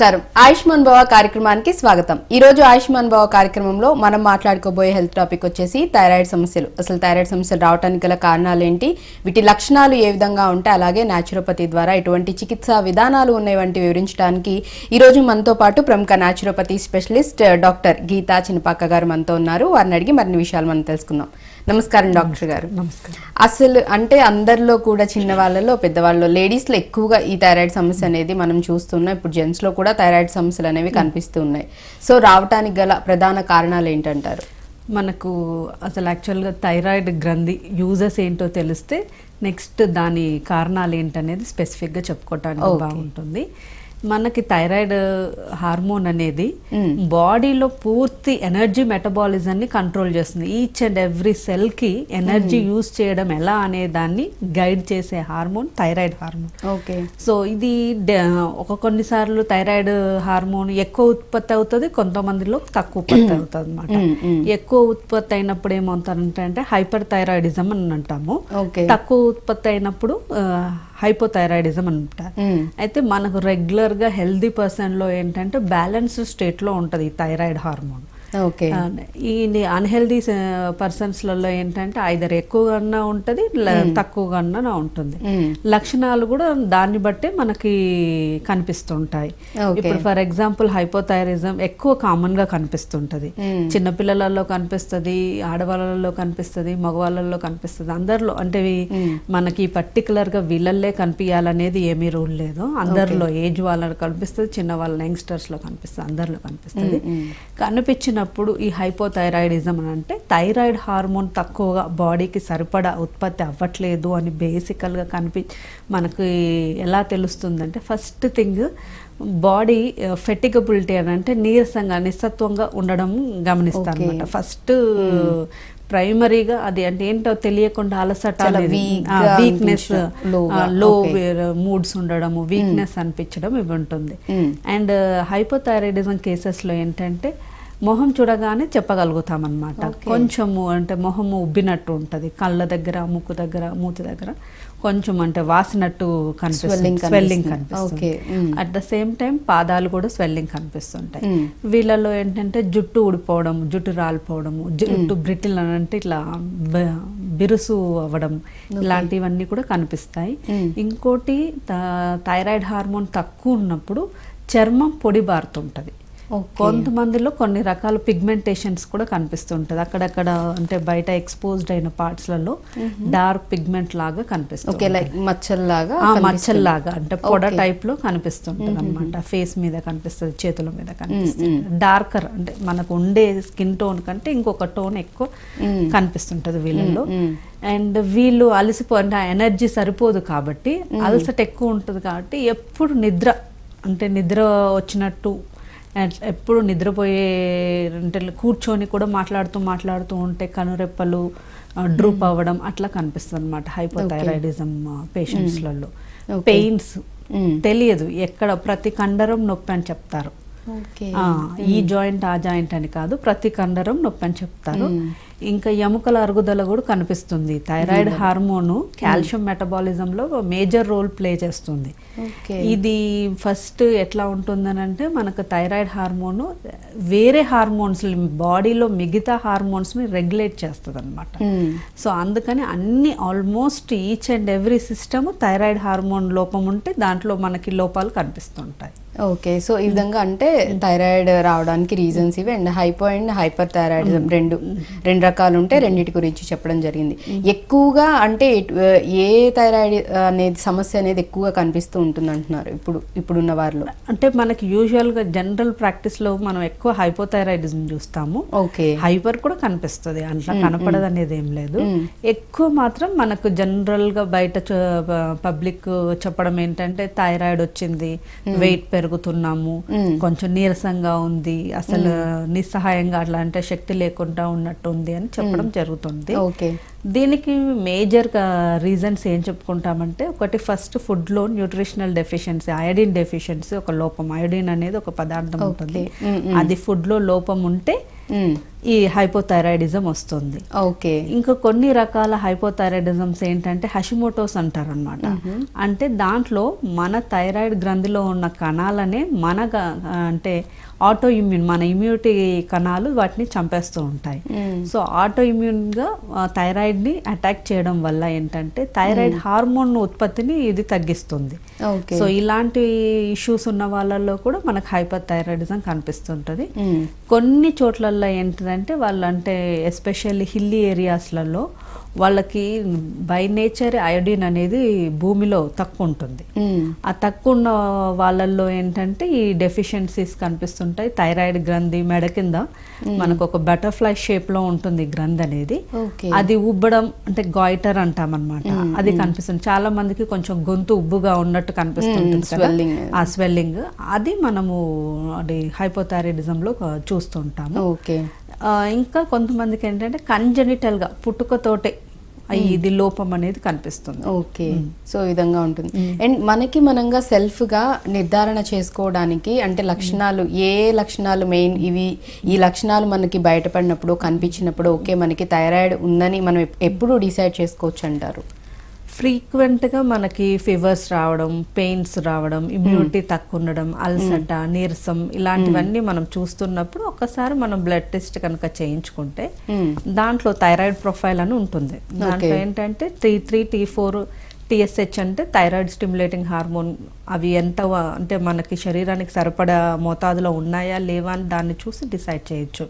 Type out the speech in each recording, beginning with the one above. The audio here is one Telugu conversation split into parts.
నమస్కారం. ఆయుష్మాన్ భవ కార్యక్రమానికి స్వాగతం. ఈ రోజు ఆయుష్మాన్ భవ కార్యక్రమంలో మనం మాట్లాడుకోబోయే హెల్త్ టాపిక్ వచ్చేసి థైరాయిడ్ సమస్యలు. అసలు థైరాయిడ్ సమస్యలు రావడానికి గల కారణాలు ఏంటి? వీటి లక్షణాలు ఏ విధంగా ఉంటాయి? అలాగే న్యాచురోపతి ద్వారా ఎటువంటి చికిత్సా విధానాలు ఉన్నాయి? వంటి వివరించడానికి ఈ రోజు మనతో పాటు ప్రముఖ naturopathy specialist doctor Geetha Chinapaka గారు మనతో ఉన్నారు. వారిని అడిగి మరిన్ని విషయాలు మనం తెలుసుకుందాం. నమస్కారం డాక్టర్ గారు. నమస్కారం. అసలు అంటే అందరిలో కూడా చిన్న వాళ్ళలో పెద్దవాళ్ళలో లేడీస్లో ఎక్కువగా ఈ థైరాయిడ్ సమస్య అనేది మనం చూస్తున్నాం. ఇప్పుడు జెంట్స్లో కూడా థైరాయిడ్ సమస్యలు అనేవి కనిపిస్తూ ఉన్నాయి. సో రావటానికి గల ప్రధాన కారణాలు ఏంటంటారు? మనకు అసలు యాక్చువల్గా థైరాయిడ్ గ్రంథి యూజెస్ ఏంటో తెలిస్తే నెక్స్ట్ దాని కారణాలు ఏంటనేది స్పెసిఫిక్గా చెప్పుకోవటానికి. బాగుంటుంది. మనకి థైరాయిడ్ హార్మోన్ అనేది. బాడీలో పూర్తి ఎనర్జీ మెటబాలిజంని కంట్రోల్ చేస్తుంది. ఈచ్ అండ్ ఎవ్రీ సెల్కి ఎనర్జీ యూజ్ చేయడం ఎలా అనే దాన్ని గైడ్ చేసే hormone thyroid hormone okay so ఇది ఒక కొన్నిసార్లు థైరాయిడ్ హార్మోన్ ఎక్కువ ఉత్పత్తి అవుతుంది కొంతమందిలో తక్కువ ఉత్పత్తి అవుతుంది అనమాట. ఎక్కువ ఉత్పత్తి అయినప్పుడు ఏమవుతారంటే అంటే హైపర్ థైరాయిడిజం అని అంటాము. ఓకే తక్కువ ఉత్పత్తి అయినప్పుడు హైపోథైరాయిడిజం అని అంటారు మ్మ్. అయితే మనకు రెగ్యులర్గా హెల్దీ పర్సన్లో ఏంటంటే బ్యాలెన్స్ స్టేట్లో ఉంటుంది ఈ థైరాయిడ్ హార్మోన్ ఈ అన్హెల్దీ పర్సన్స్లలో ఏంటంటే ఐదర్ ఎక్కువగా ఉంటుంది తక్కువగా ఉంటుంది. లక్షణాలు కూడా దాన్ని బట్టే మనకి కనిపిస్తుంటాయి. ఇప్పుడు ఫర్ ఎగ్జాంపుల్ హైపోథైరిజం ఎక్కువ కామన్గా కనిపిస్తుంటది. చిన్నపిల్లలలో కనిపిస్తుంది ఆడవాళ్ళలో కనిపిస్తుంది మగవాళ్ళలో కనిపిస్తుంది. అందరిలో అంటే. మనకి పర్టికులర్గా వీళ్ళల్లే కనిపించాలనేది ఏమీ రూల్ లేదు. అందరిలో ఏజ్ వాళ్ళలో కనిపిస్తుంది చిన్న వాళ్ళ యంగ్స్టర్స్లో కనిపిస్తుంది అందరిలో కనిపిస్తుంది. మ్మ్, మ్మ్. కనిపించినప్పుడు ఈ హైపోథైరాయిడిజం అని అంటే థైరాయిడ్ హార్మోన్ తక్కువగా బాడీకి సరిపడా ఉత్పత్తి అవ్వట్లేదు అని బేసికల్గా కనిపి మనకి ఎలా తెలుస్తుందంటే ఫస్ట్ థింగ్ బాడీ ఫెటిగబిలిటీ అని అంటే నీరసంగా నిస్సత్వంగా ఉండడం గమనిస్తాను. అనమాట ఫస్ట్ ప్రైమరీగా అది అంటే ఏంటో తెలియకుండా అలసట వీక్నెస్లో. మూడ్స్ ఉండడము వీక్నెస్ అనిపించడం ఇవి ఉంటుంది. అండ్ హైపోథైరాయిడిజం కేసెస్లో ఏంటంటే మొహం చూడగానే చెప్పగలుగుతాం అనమాట Okay. కొంచెము అంటే మొహము ఉబ్బినట్టు ఉంటుంది కళ్ళ దగ్గర ముక్కు దగ్గర మూతి దగ్గర కొంచెం అంటే వాసినట్టు కనిపిస్తుంది స్వెల్లింగ్ కనిపిస్తుంది. అట్ ద సేమ్ టైం పాదాలు కూడా స్వెల్లింగ్ కనిపిస్తుంటాయి. వీళ్ళలో ఏంటంటే జుట్టు ఊడిపోవడం జుట్టు రాలిపోవడము జుట్టు బ్రిటిల్ అని అంటే ఇట్లా బిరుసు అవ్వడం ఇలాంటివన్నీ కూడా కనిపిస్తాయి. ఇంకోటి థైరాయిడ్ హార్మోన్ తక్కువ ఉన్నప్పుడు చర్మం పొడి బారుతుంటది ఓకే. కొంతమందిలో కొన్ని రకాల పిగ్మెంటేషన్స్ కూడా కనిపిస్తుంటది. అక్కడక్కడ అంటే బయట ఎక్స్పోజ్డ్ అయిన పార్ట్స్లలో డార్క్ పిగ్మెంట్ లాగా కనిపిస్తుంది లైక్ మచ్చల్లాగా. మచ్చల్లాగా అంటే పొడ. టైప్లో కనిపిస్తుంటది అనమాట ఫేస్ మీద కనిపిస్తుంది చేతుల మీద కనిపిస్తుంది. డార్కర్ అంటే మనకు ఉండే స్కిన్ టోన్ కంటే ఇంకొక టోన్ ఎక్కువ. కనిపిస్తుంటది వీళ్ళలో. అండ్ వీళ్ళు అలసిపో అంటే ఎనర్జీ సరిపోదు కాబట్టి అలసట ఎక్కువ ఉంటుంది కాబట్టి ఎప్పుడు నిద్ర అంటే నిద్ర వచ్చినట్టు ఎప్పుడు నిద్రపోయే అంటే కూర్చొని కూడా మాట్లాడుతూ మాట్లాడుతూ ఉంటే కనురెప్పలు డ్రూప్ అవ్వడం అట్లా కనిపిస్తుంది అనమాట హైపోథైరాయిడిజం పేషెంట్స్లలో. పెయిన్స్. తెలియదు ఎక్కడ ప్రతి కండరం నొప్పి అని చెప్తారు. ఈ జాయింట్ ఆ జాయింట్ అని కాదు ప్రతి కండరం నొప్పి అని చెప్తారు. మ్మ్. ఇంకా ఎముకల అరుగుదల కూడా కనిపిస్తుంది. థైరాయిడ్ హార్మోన్ కాల్షియం మెటబాలిజం లో మేజర్ రోల్ ప్లే చేస్తుంది. ఇది ఫస్ట్ ఎట్లా ఉంటుందని అంటే మనకు థైరాయిడ్ హార్మోన్ వేరే హార్మోన్స్ బాడీలో మిగతా హార్మోన్స్ని రెగ్యులేట్ చేస్తుంది అనమాట మ్మ్. సో అందుకని అన్ని almost each and every system thyroid hormone లోపం ఉంటే దాంట్లో మనకి లోపాలు కనిపిస్తుంటాయి. ఓకే. సో ఈ విధంగా అంటే థైరాయిడ్ రావడానికి రీజన్స్ ఇవి and hypo and hyper thyroidism రెండు రెండు రకాలు ఉంటే రెండింటి గురించి చెప్పడం జరిగింది. ఎక్కువగా అంటే ఏ థైరాయిడ్ అనేది సమస్య అనేది ఎక్కువగా కనిపిస్తూ ఉంటుంది అంటున్నారు ఇప్పుడు ఇప్పుడున్న వారిలో. అంటే మనకి యూజువల్గా జనరల్ ప్రాక్టీస్లో మనం ఎక్కువ హైపోథైరాయిడిజం చూస్తాము. ఓకే. హైపర్ కూడా కనిపిస్తుంది. అట్లా కనపడదు అనేది ఏం లేదు. ఎక్కువ మాత్రం మనకు జనరల్గా బయట పబ్లిక్ చెప్పడం ఏంటంటే థైరాయిడ్ వచ్చింది వెయిట్ పెరుగుతున్నాము. కొంచెం నీరసంగా ఉంది అసలు నిస్సహాయంగా అట్లా అంటే శక్తి లేకుండా ఉన్నట్టు ఉంది అని చెప్పడం జరుగుతుంది. ఓకే. దీనికి మేజర్ రీజన్స్ ఏం చెప్పుకుంటామంటే ఒకటి ఫస్ట్ ఫుడ్లో న్యూట్రిషనల్ డెఫిషియన్సీ అయోడిన్ డెఫిషియన్సీ ఒక లోపం అయోడిన్ అనేది ఒక పదార్థం ఉంటుంది. Mm, mm. అది ఫుడ్లో లోపం ఉంటే మ్మ్. ఈ హైపోథైరాయిడిజం వస్తుంది ఓకే ఇంకా కొన్ని రకాల హైపోథైరాయిడిజమ్స్ ఏంటంటే హషిమోటోస్ అంటారు అనమాట అంటే దాంట్లో మన థైరాయిడ్ గ్రంథిలో ఉన్న కణాలనే మన అంటే ఆటో ఇమ్యూన్ మన ఇమ్యూనిటీ కణాలు వాటిని చంపేస్తూ ఉంటాయి. సో ఆటో ఇమ్యూన్గా థైరాయిడ్ని అటాక్ చేయడం వల్ల ఏంటంటే థైరాయిడ్ హార్మోన్ ఉత్పత్తిని ఇది తగ్గిస్తుంది. సో ఇలాంటి ఇష్యూస్ ఉన్న వాళ్ళల్లో కూడా మనకు హైపర్ థైరాయిడిజం కనిపిస్తుంటుంది. మ్మ్. కొన్ని చోట్లల్లో ఏంటిదంటే వాళ్ళు అంటే ఎస్పెషల్లీ హిల్లీ ఏరియాస్లలో వాళ్ళకి బై నేచర్ అయోడిన్ అనేది భూమిలో తక్కువ ఉంటుంది మ్మ్. ఆ తక్కువ ఉన్న వాళ్ళల్లో ఏంటంటే ఈ డెఫిషియన్సీస్ కనిపిస్తుంటాయి. థైరాయిడ్ గ్రంథి మెడ కింద మనకు ఒక బటర్ఫ్లై షేప్లో ఉంటుంది గ్రంథి అనేది. అది ఉబ్బడం అంటే గాయిటర్ అంటాం అనమాట అది కనిపిస్తుంది. చాలా మందికి కొంచెం గొంతు ఉబ్బుగా ఉన్నట్టు swelling. ఆ స్వెల్లింగ్ అది మనము అది hypothyroidism లో చూస్తుంటాము. ఓకే ఇంకా కొంతమందికి ఏంటంటే కంజనిటల్గా పుట్టుకతోటే ఇది లోపం అనేది కనిపిస్తుంది. ఓకే. సో విధంగా ఉంటుంది. అండ్ మనకి మనంగా సెల్ఫ్గా నిర్ధారణ చేసుకోవడానికి అంటే లక్షణాలు ఏ లక్షణాలు మెయిన్ ఇవి ఈ లక్షణాలు మనకి బయటపడినప్పుడు కనిపించినప్పుడు ఓకే మనకి థైరాయిడ్ ఉందని మనం ఎప్- ఎప్పుడు డిసైడ్ చేసుకోవచ్చు అంటారు. ఫ్రీక్వెంట్గా మనకి ఫీవర్స్ రావడం పెయిన్స్ రావడం ఇమ్యూనిటీ తక్కువ ఉండడం అల్సట నీరసం ఇలాంటివన్నీ మనం చూస్తున్నప్పుడు ఒకసారి మనం బ్లడ్ టెస్ట్ కనుక చేయించుకుంటే. దాంట్లో థైరాయిడ్ ప్రొఫైల్ అని ఉంటుంది దాంట్లో. ఏంటంటే T three T four TSH అంటే థైరాయిడ్ స్టిమ్యులేటింగ్ హార్మోన్ అవి ఎంత అంటే మనకి శరీరానికి సరిపడా మోతాదులో ఉన్నాయా లేవా అని దాన్ని చూసి డిసైడ్ చేయొచ్చు.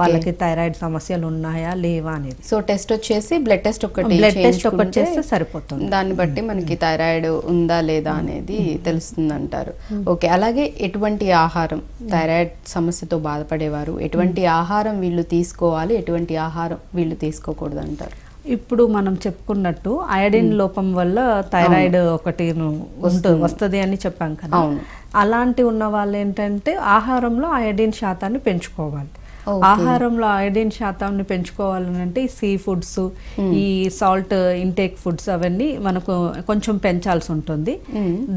వాళ్ళకి థైరాయిడ్ సమస్యలు ఉన్నాయా లేవా అనేది. సో టెస్ట్ వచ్చేసి బ్లడ్ టెస్ట్ ఒకటి బ్లడ్ టెస్ట్ ఒకటి చేస్తే సరిపోతుంది. దాన్ని బట్టి మనకి థైరాయిడ్ ఉందా లేదా అనేది తెలుస్తుంది అంటారు ఓకే అలాగే ఎటువంటి ఆహారం థైరాయిడ్ సమస్యతో బాధపడేవారు ఎటువంటి ఆహారం వీళ్ళు తీసుకోవాలి ఎటువంటి ఆహారం వీళ్ళు తీసుకోకూడదు అంటారు ఇప్పుడు మనం చెప్పుకున్నట్టు అయోడిన్ లోపం వల్ల థైరాయిడ్ ఒకటి వస్తుంది. అని చెప్పాం కదా. అలాంటి ఉన్న వాళ్ళు ఏంటంటే ఆహారంలో అయోడిన్ శాతాన్ని పెంచుకోవాలి. ఆహారంలో అయోడిన్ శాతాన్ని పెంచుకోవాలని అంటే ఈ సీ ఫుడ్స్ ఈ సాల్ట్ ఇంటేక్ ఫుడ్స్ అవన్నీ మనకు కొంచెం పెంచాల్సి ఉంటుంది.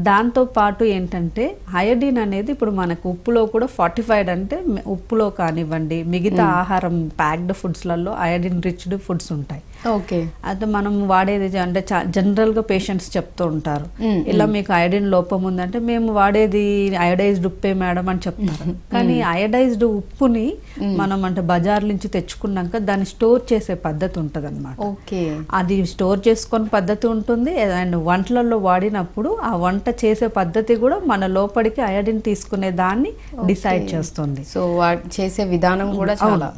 దాంతో పాటు ఏంటంటే అయోడిన్ అనేది ఇప్పుడు మనకు ఉప్పులో కూడా ఫార్టిఫైడ్ అంటే ఉప్పులో కానివ్వండి మిగతా ఆహారం ప్యాక్డ్ ఫుడ్స్లలో అయోడిన్ రిచ్డ్ ఫుడ్స్ ఉంటాయి. ఓకే. అయితే మనం వాడేది అంటే జనరల్గా పేషెంట్స్ చెప్తూ ఉంటారు. ఇలా మీకు అయోడిన్ లోపం ఉందంటే మేము వాడేది అయోడైజ్డ్ ఉప్పే మేడం అని చెప్తారు. కానీ అయోడైజ్డ్ ఉప్పుని మనం అంటే బజార్ నుంచి తెచ్చుకున్నాక దాన్ని స్టోర్ చేసే పద్ధతి ఉంటది ఓకే. అది స్టోర్ చేసుకొని పద్ధతి ఉంటుంది. అండ్ వంటలలో వాడినప్పుడు ఆ వంట చేసే పద్ధతి కూడా మన లోపలికి అయోడిన్ తీసుకునే దాన్ని డిసైడ్ చేస్తుంది. సో వా చేసే విధానం కూడా చాలా.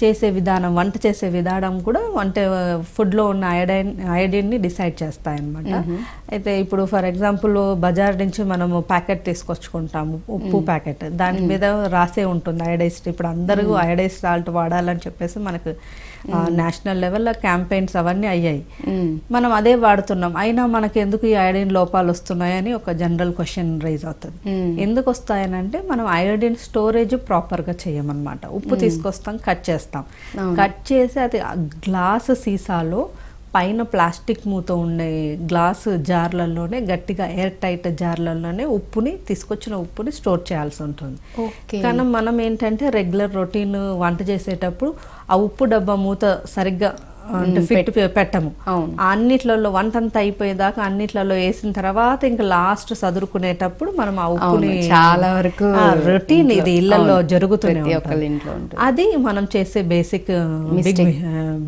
చేసే విధానం వంట చేసే విధానం కూడా అంటే ఫుడ్లో ఉన్న అయోడైన్ అయోడిన్ని డిసైడ్ చేస్తాయన్నమాట. అయితే ఇప్పుడు ఫర్ ఎగ్జాంపుల్ బజార్ నుంచి మనము ప్యాకెట్ తీసుకొచ్చుకుంటాము ఉప్పు ప్యాకెట్. దాని మీద రాసే ఉంటుంది అయోడైజ్డ్ ఇప్పుడు అందరూ అయోడైజ్ సాల్ట్ వాడాలని చెప్పేసి మనకు నేషనల్ లెవెల్లో క్యాంపెయిన్స్ అవన్నీ అయ్యాయి. మనం అదే వాడుతున్నాం. అయినా మనకి ఎందుకు ఈ అయోడిన్ లోపాలు వస్తున్నాయని ఒక జనరల్ క్వశ్చన్ రైజ్ అవుతుంది. ఎందుకు వస్తాయనంటే మనం అయోడిన్ స్టోరేజ్ ప్రాపర్గా చేయమన్నమాట. ఉప్పు తీసుకొస్తాం కట్ చేస్తాం. కట్ చేసి అది గ్లాస్ సీసాలో పైన ప్లాస్టిక్ మూత ఉండే గ్లాస్ జార్లలోనే గట్టిగా ఎయిర్ టైట్ జార్లలోనే ఉప్పుని తీసుకొచ్చిన ఉప్పుని స్టోర్ చేయాల్సి ఉంటుంది. కానీ మనం ఏంటంటే రెగ్యులర్ రొటీన్ వంట చేసేటప్పుడు ఆ ఉప్పు డబ్బా మూత సరిగ్గా అంటే ఫిట్ పెట్టము. అన్నిట్లలో వంట అంతా అయిపోయేదాకా అన్నిట్లలో వేసిన తర్వాత ఇంకా లాస్ట్ సదురుకునేటప్పుడు మనం ఆ ఉప్పుని చాలా వరకు రొటీన్ ఇది ఇళ్ళలో ఉంటుంది. అది మనం చేసే బేసిక్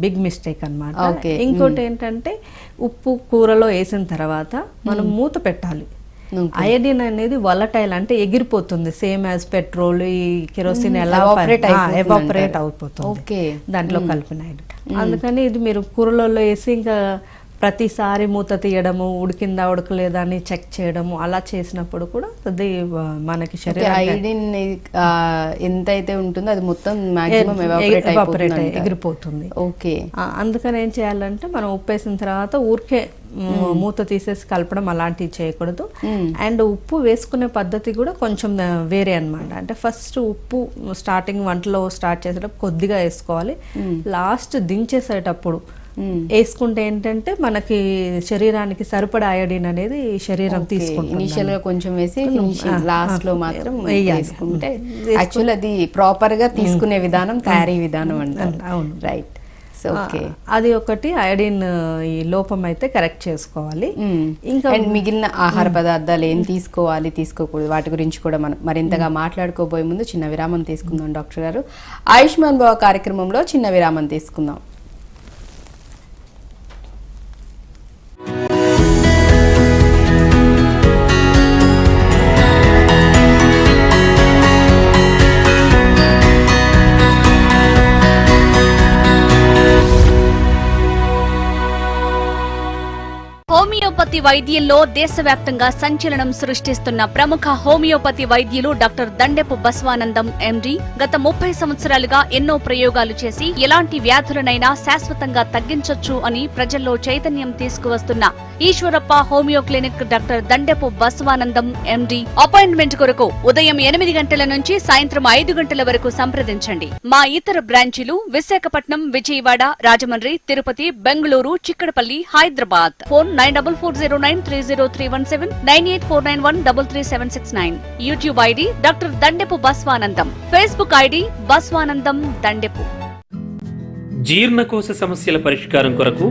బిగ్ మిస్టేక్ అన్నమాట. Okay. ఇంకోటి ఏంటంటే ఉప్పు కూరలో వేసిన తర్వాత మనం మూత పెట్టాలి. అయోడిన్ అనేది వలటైల్ అంటే ఎగిరిపోతుంది సేమ్ యాజ్ పెట్రోల్ ఈ కెరోసిన్ ఎలా ఎవాపరేట్ అంటారు. అయిపోతుంది Okay. దాంట్లో కలిపిన అయోడిన్ అందుకని ఇది మీరు కూరలలో వేసి ఇంకా ప్రతిసారి మూత తీయడము ఉడికిందా ఉడకలేదా అని చెక్ చేయడము అలా చేసినప్పుడు కూడా అది మనకి శరీరం ఐడిన్ ఎంత అయితే ఉంటుందో అది మొత్తం ఎవాపరేట్ ఎగిరిపోతుంది. ఓకే. అందుకని ఏం చేయాలంటే మనం ఉప్పు వేసిన తర్వాత ఊరికే మూత తీసేసి కలపడం అలాంటివి చేయకూడదు. అండ్ ఉప్పు వేసుకునే పద్ధతి కూడా కొంచెం వేరే అన్నమాట. అంటే ఫస్ట్ ఉప్పు స్టార్టింగ్ వంటలో స్టార్ట్ చేసేటప్పుడు కొద్దిగా వేసుకోవాలి. లాస్ట్ దించేసేటప్పుడు వేసుకుంటే ఏంటంటే మనకి శరీరానికి సరిపడా అయోడిన్ అనేది శరీరం తీసుకుంటుంది. ఇనిషియల్గా కొంచెం వేసి లాస్ట్లో మాత్రం. వేసుకుంటే యాక్చువల్ అది ప్రాపర్గా తీసుకునే విధానం తయారీ విధానం అంటారు. అవును. రైట్ అది ఒకటి అయోడిన్ ఈ లోపం అయితే కరెక్ట్ చేసుకోవాలి. ఇంకా మిగిలిన ఆహార పదార్థాలు ఏం తీసుకోవాలి తీసుకోకూడదు వాటి గురించి కూడా మనం మరింతగా మాట్లాడుకోబోయే ముందు చిన్న విరామం తీసుకుందాం డాక్టర్ గారు. ఆయుష్మాన్ భవ కార్యక్రమంలో చిన్న విరామం తీసుకుందాం. వైద్యంలో దేశవ్యాప్తంగా సంచలనం సృష్టిస్తున్న ప్రముఖ హోమియోపతి వైద్యులు డాక్టర్ దండెపు బస్వానందం ఎండి. గత ముప్పై సంవత్సరాలుగా ఎన్నో ప్రయోగాలు చేసి ఎలాంటి వ్యాధులనైనా శాశ్వతంగా తగ్గించొచ్చు అని ప్రజల్లో చైతన్యం తీసుకువస్తున్న Eshwarappa homeo clinic doctor Dandepu Baswanandam MD. Appointment కొరకు ఉదయం ఎనిమిది గంటల నుంచి సాయంత్రం ఐదు గంటల వరకు సంప్రదించండి. మా ఇతర బ్రాంచీలు Visakhapatnam Vijayawada Rajahmundry Tirupati Bengaluru Chikkadpally Hyderabad. Phone nine double four zero nine three zero three one seven nine eight four nine one double three seven six nine. YouTube ID doctor Dandepu Baswanandam. Facebook ID Baswanandam Dandepu జీర్ణకోశ సమస్యల పరిష్కారం కొరకు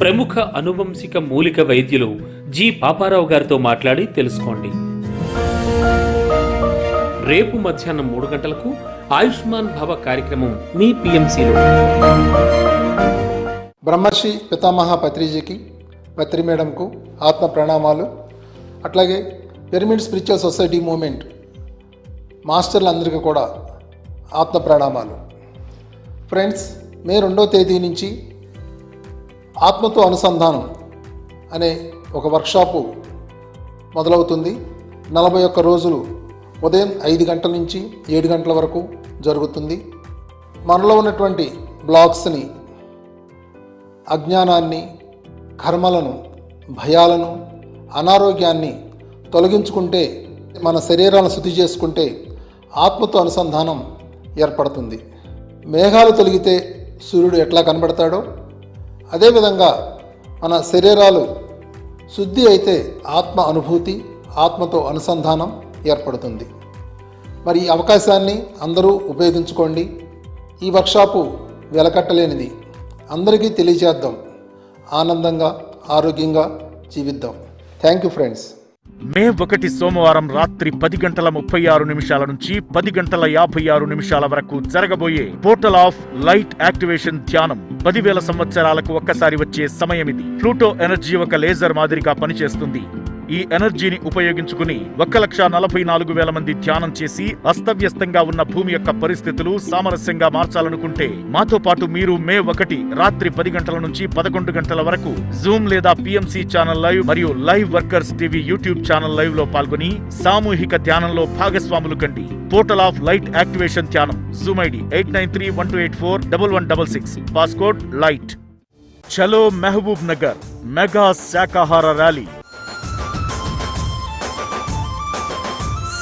ప్రముఖ అనువంశిక మూలిక వైద్యులు జి పాపారావు గారితో మాట్లాడి తెలుసుకోండి. రేపు మధ్యాహ్నం మూడు గంటలకు ఆయుష్మాన్ భవ కార్యక్రమం మీ పిఎంసీలో. బ్రహ్మర్షి పితామహ పత్రిజీకి పత్రి మేడంకు ఆత్మ ప్రణామాలు. అట్లాగే పిరమిడ్ స్పిరిచువల్ సొసైటీ మూమెంట్ మాస్టర్లందరికీ కూడా ఆత్మ ప్రణామాలు. ఫ్రెండ్స్ మే రెండో తేదీ నుంచి ఆత్మతో అనుసంధానం అనే ఒక వర్క్షాపు మొదలవుతుంది. నలభై ఒక్క రోజులు ఉదయం ఐదు గంటల నుంచి ఏడు గంటల వరకు జరుగుతుంది. మనలో ఉన్నటువంటి బ్లాగ్స్ని అజ్ఞానాన్ని కర్మలను భయాలను అనారోగ్యాన్ని తొలగించుకుంటే మన శరీరాలను శుద్ధి చేసుకుంటే ఆత్మతో అనుసంధానం ఏర్పడుతుంది. మేఘాలు తొలగితే సూర్యుడు ఎట్లా కనబడతాడో అదేవిధంగా మన శరీరాలు శుద్ధి అయితే ఆత్మ అనుభూతి ఆత్మతో అనుసంధానం ఏర్పడుతుంది. మరి ఈ అవకాశాన్ని అందరూ ఉపయోగించుకోండి. ఈ వర్క్షాపు వెలకట్టలేనిది. అందరికీ తెలియజేద్దాం. ఆనందంగా ఆరోగ్యంగా జీవిద్దాం. థ్యాంక్ యూ ఫ్రెండ్స్ మే ఒకటి సోమవారం రాత్రి పది గంటల ముప్పై ఆరు నిమిషాల నుంచి పది గంటల యాభై ఆరు నిమిషాల వరకు జరగబోయే పోర్టల్ ఆఫ్ లైట్ యాక్టివేషన్ ధ్యానం. పదివేల సంవత్సరాలకు ఒక్కసారి వచ్చే సమయం ఇది ప్లూటో ఎనర్జీ ఒక లేజర్ మాదిరిగా పనిచేస్తుంది. ఈ ఎనర్జీని ఉపయోగించుకుని ఒక్క లక్ష నలభై నాలుగు వేల మంది ధ్యానం చేసి అస్తవ్యస్తంగా ఉన్న భూమి యొక్క పరిస్థితులు సామరస్యంగా మార్చాలనుకుంటే మాతో పాటు మీరు మే ఒకటి రాత్రి పది గంటల నుంచి పదకొండు గంటల వరకు జూమ్ లేదా పిఎంసి ఛానల్ లైవ్ మరియు live workers TV YouTube channel లైవ్లో పాల్గొని సామూహిక ధ్యానంలో భాగస్వాములు కండి. పోర్టల్ ఆఫ్ లైట్ యాక్టివేషన్ ధ్యానం zoom ID eight nine three one two eight four double one double six. Passcode light చలో మెహబూబ్ నగర్ మెగా శాకాహార ర్యాలీ.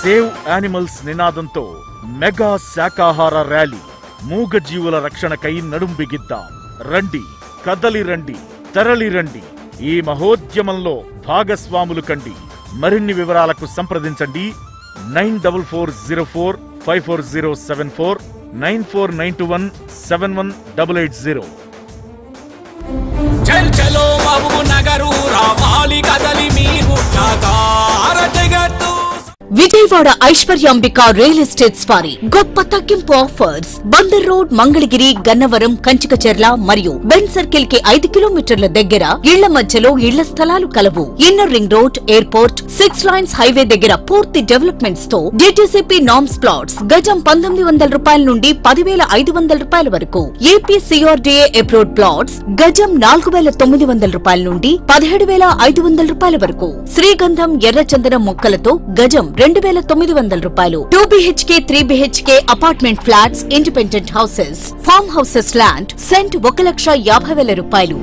సేవ్ యానిమల్స్ నినాదంతో మెగా శాకాహార ర్యాలీ. మూగ జీవుల రక్షణకై నడుం బిగిద్దాం రండి కదలి రండి తరలి రండి. ఈ మహోద్యమంలో భాగస్వాములు కండి. మరిన్ని వివరాలకు సంప్రదించండి. Nine double four zero four five four zero seven four nine four nine two one seven one double eight zero. చల్ చలో బాబు నగరు రావాలి కదలి మీరు. జగత్తు విజయవాడ ఐశ్వర్యాంబిక రియల్ ఎస్టేట్స్ వారి గొప్ప తగ్గింపు ఆఫర్స్. బందర్ రోడ్ మంగళగిరి గన్నవరం కంచికచెర్ల మరియు బెన్ సర్కిల్కి ఐదు కిలోమీటర్ల దగ్గర ఇళ్ళ మధ్యలో ఇళ్ళ స్థలాలు కలవు. Inner ring road airport six lines highway దగ్గర పూర్తి డెవలప్మెంట్స్తో డిటిసిపి నామ్స్ ప్లాట్స్ గజం పంతొమ్మిది వందల రూపాయల నుండి పదివేల ఐదు వందల రూపాయల వరకు. ఏపీ సిఆర్డీఏ అప్రూవ్డ్ ప్లాట్స్ గజం నాలుగు వేల తొమ్మిది వందల రూపాయల నుండి పదిహేడు వేల ఐదు వందల రూపాయల వరకు. శ్రీగంధం ఎర్రచందనం మొక్కలతో గజం రెండు వేల తొమ్మిది వందల రూపాయలు. Two BHK three BHK apartment flats independent houses farm houses land cent ఒక లక్ష యాభై వేల రూపాయలు.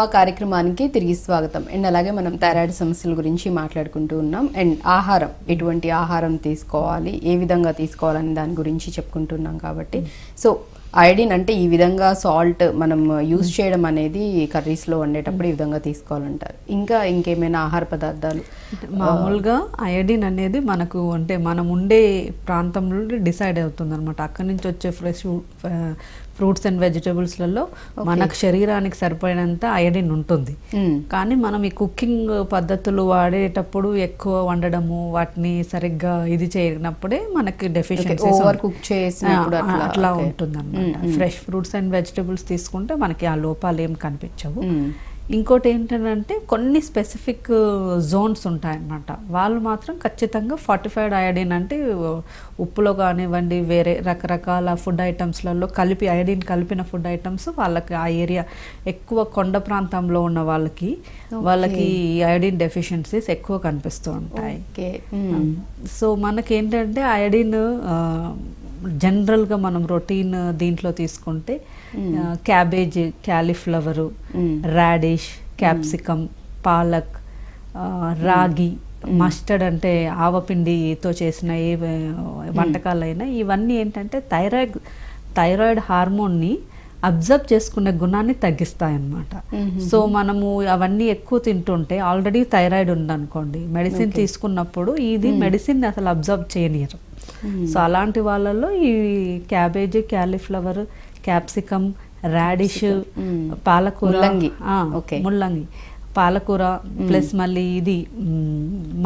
కార్యక్రమానికి తిరిగి స్వాగతం. అండ్ అలాగే మనం థైరాయిడ్ సమస్యల గురించి మాట్లాడుకుంటూ ఉన్నాం. అండ్ ఆహారం ఎటువంటి ఆహారం తీసుకోవాలి ఏ విధంగా తీసుకోవాలని దాని గురించి చెప్పుకుంటున్నాం కాబట్టి. సో ఐడిన్ అంటే ఈ విధంగా సాల్ట్ మనం యూజ్ చేయడం అనేది కర్రీస్లో వండేటప్పుడు ఈ విధంగా తీసుకోవాలంటారు. ఇంకా ఇంకేమైనా ఆహార పదార్థాలు? మామూలుగా అయోడిన్ అనేది మనకు అంటే మనం ఉండే ప్రాంతంలో డిసైడ్ అవుతుంది అనమాట అక్కడి నుంచి వచ్చే ఫ్రెష్ ఫ్రూట్స్ అండ్ వెజిటబుల్స్లలో మనకు శరీరానికి సరిపోయినంత అయోడిన్ ఉంటుంది. కానీ మనం ఈ కుకింగ్ పద్ధతులు వాడేటప్పుడు ఎక్కువ వండడము వాటిని సరిగ్గా ఇది చేయనప్పుడే మనకి డెఫిషియన్సీ ఓవర్ కుక్ చేసినప్పుడు అట్లా. ఉంటుంది అనమాట ఫ్రెష్ ఫ్రూట్స్ అండ్ వెజిటబుల్స్ తీసుకుంటే మనకి ఆ లోపాలు ఏం కనిపించవు. ఇంకోటి ఏంటంటే కొన్ని స్పెసిఫిక్ జోన్స్ ఉంటాయన్నమాట. వాళ్ళు మాత్రం ఖచ్చితంగా ఫార్టిఫైడ్ అయోడిన్ అంటే ఉప్పులో కానివ్వండి వేరే రకరకాల ఫుడ్ ఐటమ్స్లలో కలిపి అయోడిన్ కలిపిన ఫుడ్ ఐటమ్స్ వాళ్ళకి ఆ ఏరియా ఎక్కువ కొండ ప్రాంతంలో ఉన్న వాళ్ళకి వాళ్ళకి అయోడిన్ డెఫిషియన్సీస్ ఎక్కువ కనిపిస్తూ ఉంటాయి. సో మనకేంటంటే అయోడిన్ జనరల్గా మనం రొటీన్ దీంట్లో తీసుకుంటే cabbage cauliflower radish capsicum palak ragi mustard అంటే ఆవపిండితో చేసిన ఏ వంటకాలైనా ఇవన్నీ ఏంటంటే థైరాయిడ్ థైరాయిడ్ హార్మోన్ని అబ్జర్వ్ చేసుకునే గుణాన్ని తగ్గిస్తాయన్నమాట. సో మనము అవన్నీ ఎక్కువ తింటుంటే ఆల్రెడీ థైరాయిడ్ ఉందనుకోండి మెడిసిన్ తీసుకున్నప్పుడు ఇది మెడిసిన్ అసలు అబ్జర్వ్ చేయనియరు. సో అలాంటి వాళ్ళల్లో ఈ క్యాబేజ్ క్యాలీఫ్లవర్ క్యాప్సికమ్ రాడిష్ పాలకూర ముల్లంగి. ముల్లంగి. పాలకూర ప్లస్ మళ్ళీ ఇది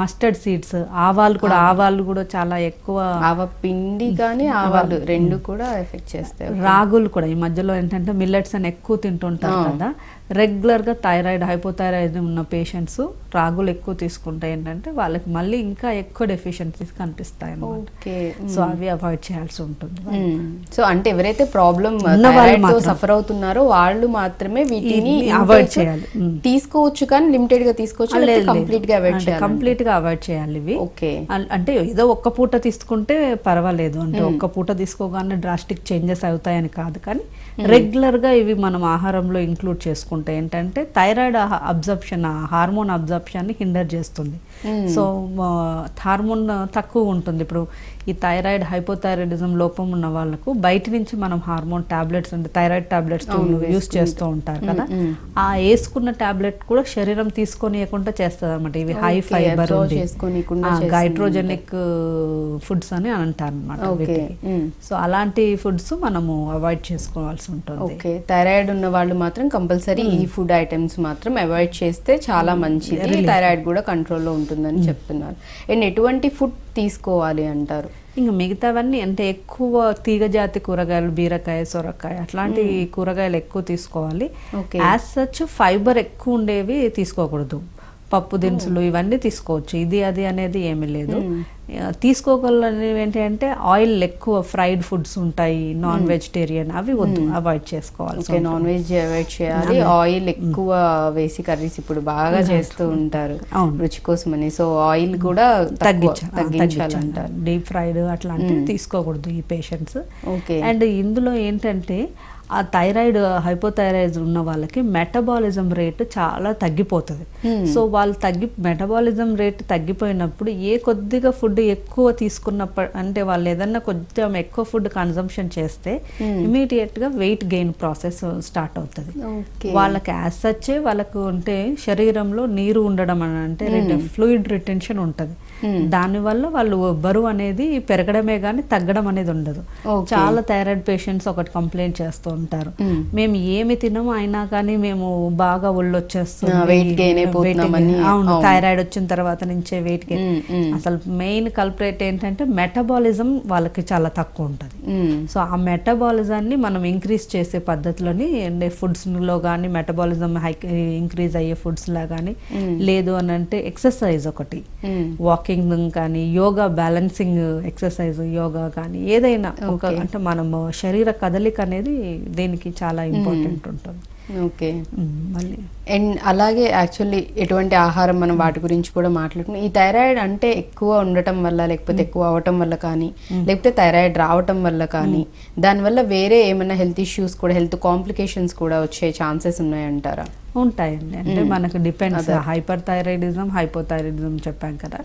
మస్టర్డ్ సీడ్స్. ఆవాలు కూడా ఆవాలు కూడా చాలా ఎక్కువ ఆవ పిండి కానీ ఆవాలు రెండు కూడా ఎఫెక్ట్ చేస్తాయి. రాగులు కూడా. ఈ మధ్యలో ఏంటంటే మిల్లెట్స్ అని ఎక్కువ తింటుంటారు కదా. రెగ్యులర్గా థైరాయిడ్ హైపోథైరాయిడ్ ఉన్న పేషెంట్స్ రాగులు ఎక్కువ తీసుకుంటే ఏంటంటే వాళ్ళకి మళ్ళీ ఇంకా ఎక్కువ డెఫిషియన్సీస్ కనిపిస్తాయి అన్నమాట. సో అవి అవాయిడ్ చేయాల్సి ఉంటుంది సో అంటే ఎవరైతే ప్రాబ్లం. సఫర్ అవుతున్నారో వాళ్ళు మాత్రమే వీటిని intake చేయాలి. తీసుకోవచ్చు కానీ లిమిటెడ్గా తీసుకోవచ్చు కంప్లీట్గా అవాయిడ్ చేయాలి. కంప్లీట్గా అవాయిడ్ చేయాలి ఇవి. ఓకే. అంటే ఏదో ఒక్క పూట తీసుకుంటే పర్వాలేదు. అంటే ఒక్క పూట తీసుకోగానే డ్రాస్టిక్ చేంజెస్ అవుతాయని కాదు కానీ రెగ్యులర్గా ఇవి మనం ఆహారంలో ఇంక్లూడ్ చేసుకుంటే ఏంటంటే థైరాయిడ్ అబ్జర్ప్షన్ హార్మోన్ అబ్జర్ప్షన్ని హిండర్ చేస్తుంది. సో హార్మోన్ తక్కువ ఉంటుంది. ఇప్పుడు ఈ థైరాయిడ్ హైపోథైరాయిడిజం లోపం ఉన్న వాళ్ళకు బయట నుంచి మనం హార్మోన్ టాబ్లెట్స్ అంటే థైరాయిడ్ టాబ్లెట్స్ యూస్ చేస్తూ ఉంటారు కదా. ఆ వేసుకున్న టాబ్లెట్ కూడా శరీరం తీసుకోనియకుండా చేస్తుంది అనమాట ఇవి హై ఫైబర్ గైట్రోజెనిక్ ఫుడ్స్ అని అంటారు అనమాట. సో అలాంటి ఫుడ్స్ మనము అవాయిడ్ చేసుకోవాల్సి ఉంటుంది. ఓకే థైరాయిడ్ ఉన్న వాళ్ళు మాత్రం కంపల్సరీ ఈ ఫుడ్ ఐటమ్స్ మాత్రం అవాయిడ్ చేస్తే చాలా మంచిది. థైరాయిడ్ కూడా కంట్రోల్లో ఉంటుందని చెప్తున్నారు. అండ్ ఎటువంటి ఫుడ్ తీసుకోవాలి అంటారు? ఇంకా మిగతావన్నీ అంటే ఎక్కువ తీగజాతి కూరగాయలు బీరకాయ సొరకాయ అట్లాంటి కూరగాయలు ఎక్కువ తీసుకోవాలి. యాజ్ సచ్ ఫైబర్ ఎక్కువ ఉండేవి తీసుకోకూడదు. పప్పు దినుసులు ఇవన్నీ తీసుకోవచ్చు. ఇది అది అనేది ఏమీ లేదు. తీసుకోగలనేవి ఏంటి అంటే ఆయిల్ ఎక్కువ ఫ్రైడ్ ఫుడ్స్ ఉంటాయి నాన్ వెజిటేరియన్ అవి వద్దు అవాయిడ్ చేసుకోవాలి ఓకే నాన్ వెజ్ అవాయిడ్ చేయాలి. ఆయిల్ ఎక్కువ వేసి కర్రీస్ ఇప్పుడు బాగా చేస్తూ ఉంటారు. రుచి కోసమని. సో ఆయిల్ కూడా తగ్గించాలి తగ్గించాలంటారు. డీప్ ఫ్రైడ్ అట్లాంటివి తీసుకోకూడదు ఈ పేషెంట్స్. ఓకే. అండ్ ఇందులో ఏంటంటే ఆ థైరాయిడ్ హైపోథైరాయిడ్ ఉన్న వాళ్ళకి మెటబాలిజం రేట్ చాలా తగ్గిపోతుంది. సో వాళ్ళు తగ్గి మెటబాలిజం రేట్ తగ్గిపోయినప్పుడు ఏ కొద్దిగా ఫుడ్ ఎక్కువ తీసుకున్నప్పుడు అంటే వాళ్ళు ఏదన్నా కొంచెం ఎక్కువ ఫుడ్ కన్సంప్షన్ చేస్తే ఇమీడియట్గా వెయిట్ గెయిన్ ప్రాసెస్ స్టార్ట్ అవుతుంది. వాళ్ళకి యాజ్ సచ్చే వాళ్ళకు అంటే శరీరంలో నీరు ఉండడం అని అంటే ఫ్లూయిడ్ రిటెన్షన్ ఉంటుంది. దానివల్ల వాళ్ళు బరువు అనేది పెరగడమే కానీ తగ్గడం అనేది ఉండదు. చాలా థైరాయిడ్ పేషెంట్స్ ఒకటి కంప్లైంట్ చేస్తూ ఉంటారు మేము ఏమి తినము అయినా కానీ మేము బాగా ఒళ్ళు వచ్చేస్తుంది. అవును. థైరాయిడ్ వచ్చిన తర్వాత నుంచే వెయిట్ గెయిన్ మ్మ్. అసలు మెయిన్ కల్పరేట్ ఏంటంటే మెటబాలిజం వాళ్ళకి చాలా తక్కువ ఉంటుంది. సో ఆ మెటబాలిజాన్ని మనం ఇంక్రీజ్ చేసే పద్ధతిలోని ఫుడ్స్లో కానీ మెటబాలిజం హై ఇంక్రీజ్ అయ్యే ఫుడ్స్లా కానీ లేదు అని అంటే ఎక్సర్సైజ్ ఒకటి మ్మ్. వాకింగ్ కానీ యోగా బ్యాలెన్సింగ్ ఎక్సర్సైజ్ యోగా కానీ ఏదైనా ఒక. అంటే మనం శరీర కదలిక అనేది దీనికి చాలా ఇంపార్టెంట్ ఉంటుంది. ఓకే. మళ్ళీ అండ్ అలాగే యాక్చువల్లీ ఎటువంటి ఆహారం మనం వాటి గురించి కూడా మాట్లాడుకున్నాం ఈ థైరాయిడ్ అంటే ఎక్కువ ఉండటం వల్ల లేకపోతే ఎక్కువ అవటం వల్ల కానీ లేకపోతే థైరాయిడ్ రావటం వల్ల కానీ దానివల్ల వేరే ఏమైనా హెల్త్ ఇష్యూస్ కూడా హెల్త్ కాంప్లికేషన్స్ కూడా వచ్చే ఛాన్సెస్ ఉన్నాయంటారా? ఉంటాయండి. అంటే మనకు డిపెండ్స్ హైపర్ థైరాయిడిజం హైపోథైరాయిడిజం చెప్పాం కదా.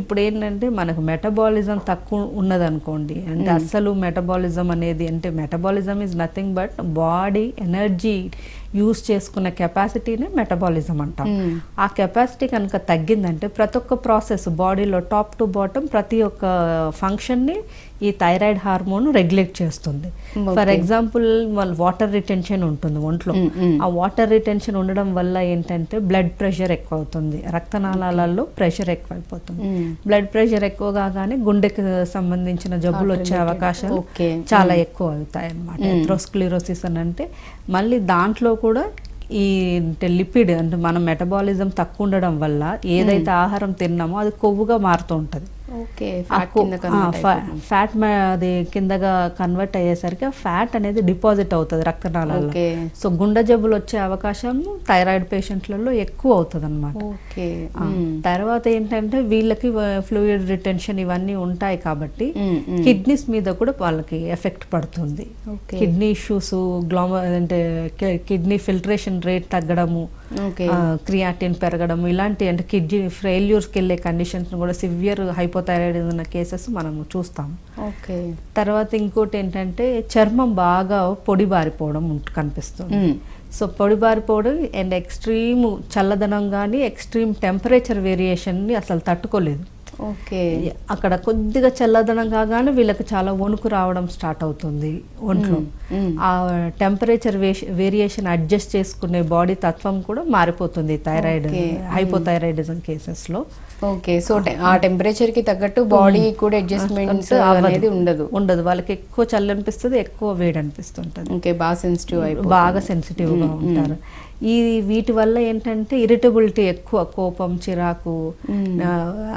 ఇప్పుడు ఏంటంటే మనకు మెటబాలిజం తక్కువ ఉన్నదనుకోండి. అంటే అస్సలు మెటబాలిజం అనేది అంటే metabolism is nothing but body energy use చేసుకునే కెపాసిటీనే మెటబాలిజం అంటాం. ఆ కెపాసిటీ కనుక తగ్గిందంటే ప్రతి ఒక్క ప్రాసెస్ బాడీలో టాప్ టు బాటమ్ ప్రతి ఒక్క ఫంక్షన్ని ఈ థైరాయిడ్ హార్మోన్ రెగ్యులేట్ చేస్తుంది. ఫర్ ఎగ్జాంపుల్ వాళ్ళ వాటర్ రిటెన్షన్ ఉంటుంది ఒంట్లో. ఆ వాటర్ రిటెన్షన్ ఉండడం వల్ల ఏంటంటే బ్లడ్ ప్రెషర్ ఎక్కువ అవుతుంది రక్తనాళాలలో ప్రెషర్ ఎక్కువ అయిపోతుంది బ్లడ్ ప్రెషర్ ఎక్కువ కాగానే గుండెకి సంబంధించిన జబ్బులు వచ్చే అవకాశాలు. చాలా ఎక్కువ అవుతాయి అన్నమాట ఎథ్రోస్క్లిరోసిస్ అని అంటే మళ్ళీ దాంట్లో కూడా ఈ అంటే లిపిడ్ అంటే మన మెటబాలిజం తక్కువ ఉండడం వల్ల ఏదైతే ఆహారం తిన్నామో అది కొవ్వుగా మారుతూ ఉంటుంది. ఫ్యాట్ అది కిందగా కన్వర్ట్ అయ్యేసరికి ఫ్యాట్ అనేది డిపాజిట్ అవుతుంది రక్తనాళాల్లో ఓకే. సో గుండె జబ్బులు వచ్చే అవకాశం థైరాయిడ్ పేషెంట్లలో ఎక్కువ అవుతుంది అనమాట తర్వాత ఏంటంటే వీళ్ళకి ఫ్లూయిడ్ రిటెన్షన్ ఇవన్నీ ఉంటాయి కాబట్టి. కిడ్నీస్ మీద కూడా వాళ్ళకి ఎఫెక్ట్ పడుతుంది. కిడ్నీ ఇష్యూస్ గ్లోమ అంటే కిడ్నీ ఫిల్టరేషన్ రేట్ తగ్గడము క్రియాటిన్ పెరగడము ఇలాంటి అంటే కిడ్నీ ఫెయిల్యూర్స్కి వెళ్ళే కండిషన్స్ కూడా సివియర్ హైపోథైరాయిడ్ ఉన్న కేసెస్ మనము చూస్తాం. ఓకే తర్వాత ఇంకోటి ఏంటంటే చర్మం బాగా పొడి బారిపోవడం కనిపిస్తుంది. సో పొడి బారిపోవడం అండ్ ఎక్స్ట్రీమ్ చల్లదనం కానీ ఎక్స్ట్రీమ్ టెంపరేచర్ వేరియేషన్ని అసలు తట్టుకోలేదు. ఓకే. అక్కడ కొద్దిగా చల్లదనం కాగానే వీళ్ళకి చాలా వణుకు రావడం స్టార్ట్ అవుతుంది ఒంట్లో. ఆ టెంపరేచర్ వేరియేషన్ అడ్జస్ట్ చేసుకునే బాడీ తత్వం కూడా మారిపోతుంది థైరాయిడ్ హైపోథైరాయిడిజం కేసెస్లో. ఓకే. సో ఆ టెంపరేచర్కి తగ్గట్టు బాడీ కూడా అడ్జస్ట్మెంట్స్ అనేది ఉండదు. ఉండదు. వాళ్ళకి ఎక్కువ చల్లి అనిపిస్తుంది ఎక్కువ వేడి అనిపిస్తుంటుంది ఓకే. బాగా సెన్సిటివ్ బాగా సెన్సిటివ్గా ఉంటారు. ఈ వీటి వల్ల ఏంటంటే ఇరిటబిలిటీ ఎక్కువ కోపం చిరాకు ఆ,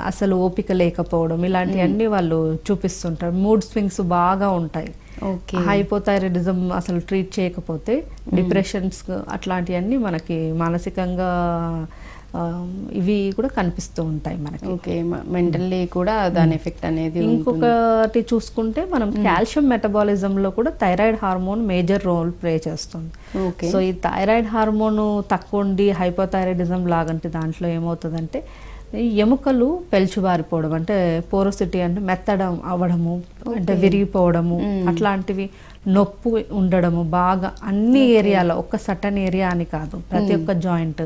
అసలు ఓపిక లేకపోవడం ఇలాంటివన్నీ వాళ్ళు చూపిస్తుంటారు. మూడ్ స్వింగ్స్ బాగా ఉంటాయి. ఓకే. హైపోథైరాయిడిజం అసలు ట్రీట్ చేయకపోతే డిప్రెషన్స్ అట్లాంటివన్నీ మనకి మానసికంగా ఇవి కూడా కనిపిస్తూ ఉంటాయి మనకి. ఓకే మెంటల్లీ కూడా దాని ఎఫెక్ట్ అనేది. ఇంకొకటి చూసుకుంటే మనం కాల్షియం మెటబాలిజం లో కూడా thyroid hormone major role play చేస్తుంది. ఓకే. సో ఈ థైరాయిడ్ హార్మోన్ తక్కువ ఉండి హైపోథైరాయిడిజం లాగంటే దాంట్లో ఏమవుతుందంటే ఈ ఎముకలు పెల్చుబారిపోవడం అంటే పోరోసిటీ అంటే మెత్తడం అవ్వడము అంటే విరిగిపోవడము అట్లాంటివి నొప్పి ఉండడము బాగా అన్ని ఏరియాలో ఒక్క సటన్ ఏరియా అని కాదు ప్రతి ఒక్క జాయింట్.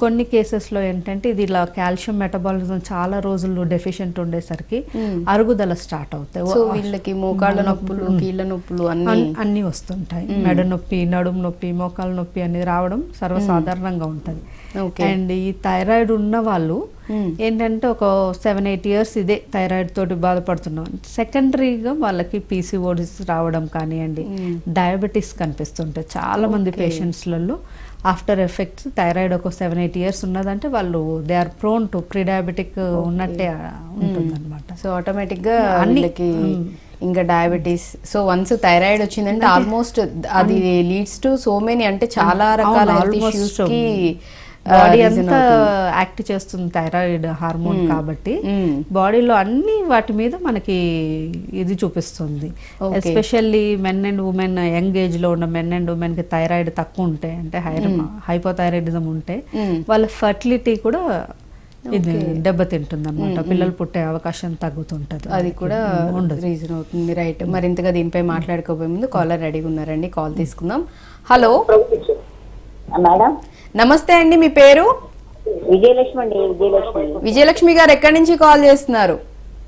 కొన్ని కేసెస్లో ఏంటంటే ఇది ఇలా కాల్షియం మెటబాలిజం చాలా రోజులు డెఫిషియెంట్ ఉండేసరికి అరుగుదల స్టార్ట్ అవుతాయి. వీళ్ళకి మోకాళ్ళ నొప్పులు కీళ్ళ నొప్పులు అన్ని అన్- అన్నీ వస్తుంటాయి. మెడ నొప్పి నడుము నొప్పి మోకాలు నొప్పి అనేది రావడం సర్వసాధారణంగా ఉంటుంది. ఓకే. అండ్ ఈ థైరాయిడ్ ఉన్న వాళ్ళు ఏంటంటే ఒక సెవెన్ ఎయిట్ ఇయర్స్ ఇదే థైరాయిడ్ తోటి బాధపడుతున్నాం. సెకండరీగా వాళ్ళకి పీసీఓడిస్ రావడం కానివ్వండి డయాబెటీస్ కనిపిస్తుంటాయి. చాలా మంది పేషెంట్స్లలో ఆఫ్టర్ ఎఫెక్ట్స్ థైరాయిడ్ ఒక సెవెన్ ఎయిట్ ఇయర్స్ ఉన్నదంటే వాళ్ళు they are prone to pre diabetic ఉన్నట్టే ఉంటుందన్నమాట. సో ఆటోమేటిక్గా వీళ్ళకి ఇంకా డయాబెటీస్ సో వన్స్ థైరాయిడ్ వచ్చిందంటే ఆల్మోస్ట్ అది లీడ్స్ టు సో మెనీ అంటే చాలా రకాల health issues కి ఆ, బాడీ అంతా. యాక్ట్ చేస్తుంది థైరాయిడ్ హార్మోన్ కాబట్టి మ్మ్. బాడీలో అన్ని వాటి మీద మనకి ఇది చూపిస్తుంది. Especially men and women young ఏజ్లో ఉన్న మెన్ అండ్ ఉమెన్కి థైరాయిడ్ తక్కువ ఉంటే అంటే హైపోథైరాయిడిజం ఉంటే మ్మ్. వాళ్ళ ఫర్టిలిటీ కూడా ఇది దెబ్బతింటుంది అనమాట పిల్లలు పుట్టే అవకాశం తగ్గుతుంటది. అది. కూడా ఉండదు. రీజన్ అవుతుంది. రైట్ మరింతగా దీనిపై మాట్లాడుకోబోయే ముందు కాలర్ రెడీగా ఉన్నారండి. కాల్ తీసుకుందాం. హలో మేడం నమస్తే అండి మీ పేరు? విజయలక్ష్మి అండి విజయలక్ష్మి. విజయలక్ష్మి గారు ఎక్కడి నుంచి కాల్ చేస్తున్నారు?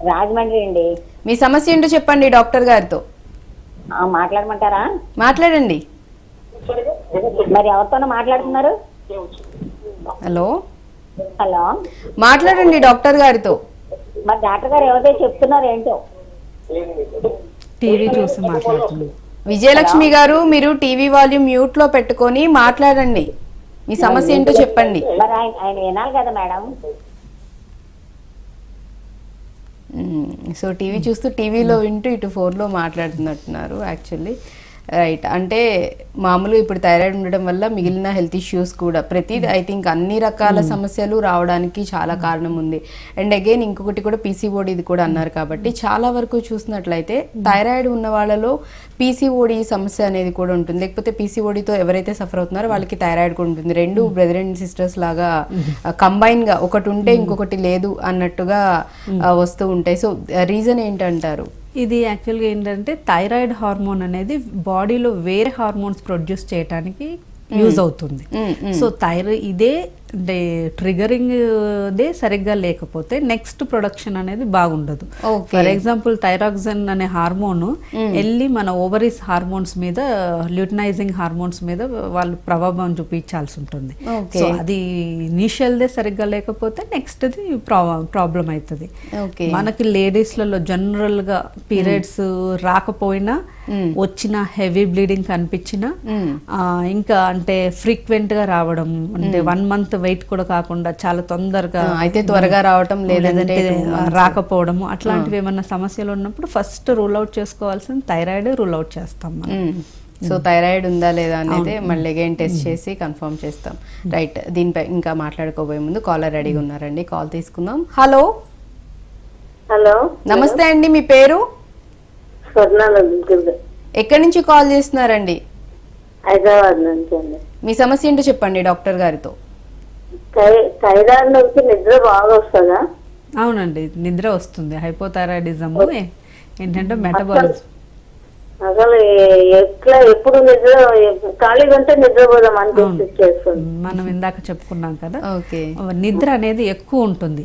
రాజమండ్రి అండి. మీ సమస్య ఏంటో చెప్పండి డాక్టర్ గారితో. ఆ, మాట్లాడమంటారా? మాట్లాడండి. మరి ఎవరితోనో మాట్లాడుతున్నారు? హలో. హలో. మాట్లాడండి డాక్టర్ గారితో. మరి డాక్టర్ గారు ఎవరితో చెప్తున్నారు ఏంటో? టీవీ చూసి మాట్లాడుతుంది విజయలక్ష్మి గారు మీరు టీవీ వాల్యూమ్ మ్యూట్లో పెట్టుకొని మాట్లాడండి. మీ సమస్య ఏంటో చెప్పండి. మరి ఆయన ఆయన వినాలి కదా మేడం. సో టీవీ చూస్తూ టీవీలో వింటూ ఇటు ఫోన్లో మాట్లాడుతున్నట్టున్నారు యాక్చువల్లీ. రైట్ అంటే మామూలుగా ఇప్పుడు థైరాయిడ్ ఉండడం వల్ల మిగిలిన హెల్త్ ఇష్యూస్ కూడా ప్రతి ఐ థింక్ అన్ని రకాల సమస్యలు రావడానికి చాలా కారణం ఉంది. అండ్ అగైన్ ఇంకొకటి కూడా పీసీఓడి ఇది కూడా అన్నారు కాబట్టి చాలా వరకు చూసినట్లయితే థైరాయిడ్ ఉన్న వాళ్ళలో పీసీఓడి సమస్య అనేది కూడా ఉంటుంది. లేకపోతే పీసీఓడితో ఎవరైతే సఫర్ అవుతున్నారో వాళ్ళకి థైరాయిడ్ కూడా ఉంటుంది. రెండు బ్రదర్ అండ్ సిస్టర్స్ లాగా కంబైన్గా ఒకటి ఉంటే ఇంకొకటి లేదు అన్నట్టుగా వస్తూ ఉంటాయి. సో రీజన్ ఏంటంటారు? ఇది యాక్చువల్గా ఏంటంటే థైరాయిడ్ హార్మోన్ అనేది బాడీలో వేరే హార్మోన్స్ ప్రొడ్యూస్ చేయడానికి యూజ్ అవుతుంది. సో థైరాయిడ్ ఇదే అంటే ట్రిగరింగ్ దే సరిగ్గా లేకపోతే నెక్స్ట్ ప్రొడక్షన్ అనేది బాగుండదు. ఫర్ ఎగ్జాంపుల్ థైరాక్సిన్ అనే హార్మోన్ వెళ్ళి మన ఓవరీస్ హార్మోన్స్ మీద ల్యూటనైజింగ్ హార్మోన్స్ మీద వాళ్ళు ప్రభావం చూపించాల్సి ఉంటుంది. సో అది ఇనీషియల్ దే సరిగ్గా లేకపోతే నెక్స్ట్ ది ప్రాబ్లం అవుతుంది మనకి లేడీస్లలో జనరల్గా పీరియడ్స్ రాకపోయినా వచ్చిన హెవీ బ్లీడింగ్ కనిపించిన ఇంకా అంటే ఫ్రీక్వెంట్గా రావడం అంటే వన్ మంత్ వెయిట్ కూడా కాకుండా చాలా తొందరగా అయితే త్వరగా రావటం లేదంటే. రాకపోవడము అట్లాంటివి ఏమన్నా సమస్యలు ఉన్నప్పుడు ఫస్ట్ రూల్ అవుట్ చేసుకోవాల్సిన థైరాయిడ్ రూల్ అవుట్ చేస్తాం మనం. సో థైరాయిడ్ ఉందా లేదా అనేది మళ్ళీ అగైన్ టెస్ట్ చేసి కన్ఫర్మ్ చేస్తాం. రైట్ దీనిపై ఇంకా మాట్లాడుకోబోయే ముందు కాలర్ రెడీగా ఉన్నారండి. కాల్ తీసుకుందాం. హలో హలో నమస్తే అండి మీ పేరు? ఎక్కడి నుంచి కాల్ చేస్తున్నారండి? హైదరాబాద్ నుంచి అండి. మీ సమస్య ఏంటో చెప్పండి డాక్టర్ గారితో. థైరాయిడ్ నుంచి నిద్ర బాగా వస్తుందా? అవునండి నిద్ర వస్తుంది. హైపోథైరాయిడిజం ఏంటంటే మెటబాలిజం. అసలు ఎట్లా ఎప్పుడు నిద్ర ఖాళీగా ఉంటే నిద్రపోదాం అనిపిస్తుంది చేస్తుంది మనం ఇందాక చెప్పుకున్నాం కదా ఓకే. నిద్ర అనేది ఎక్కువ ఉంటుంది.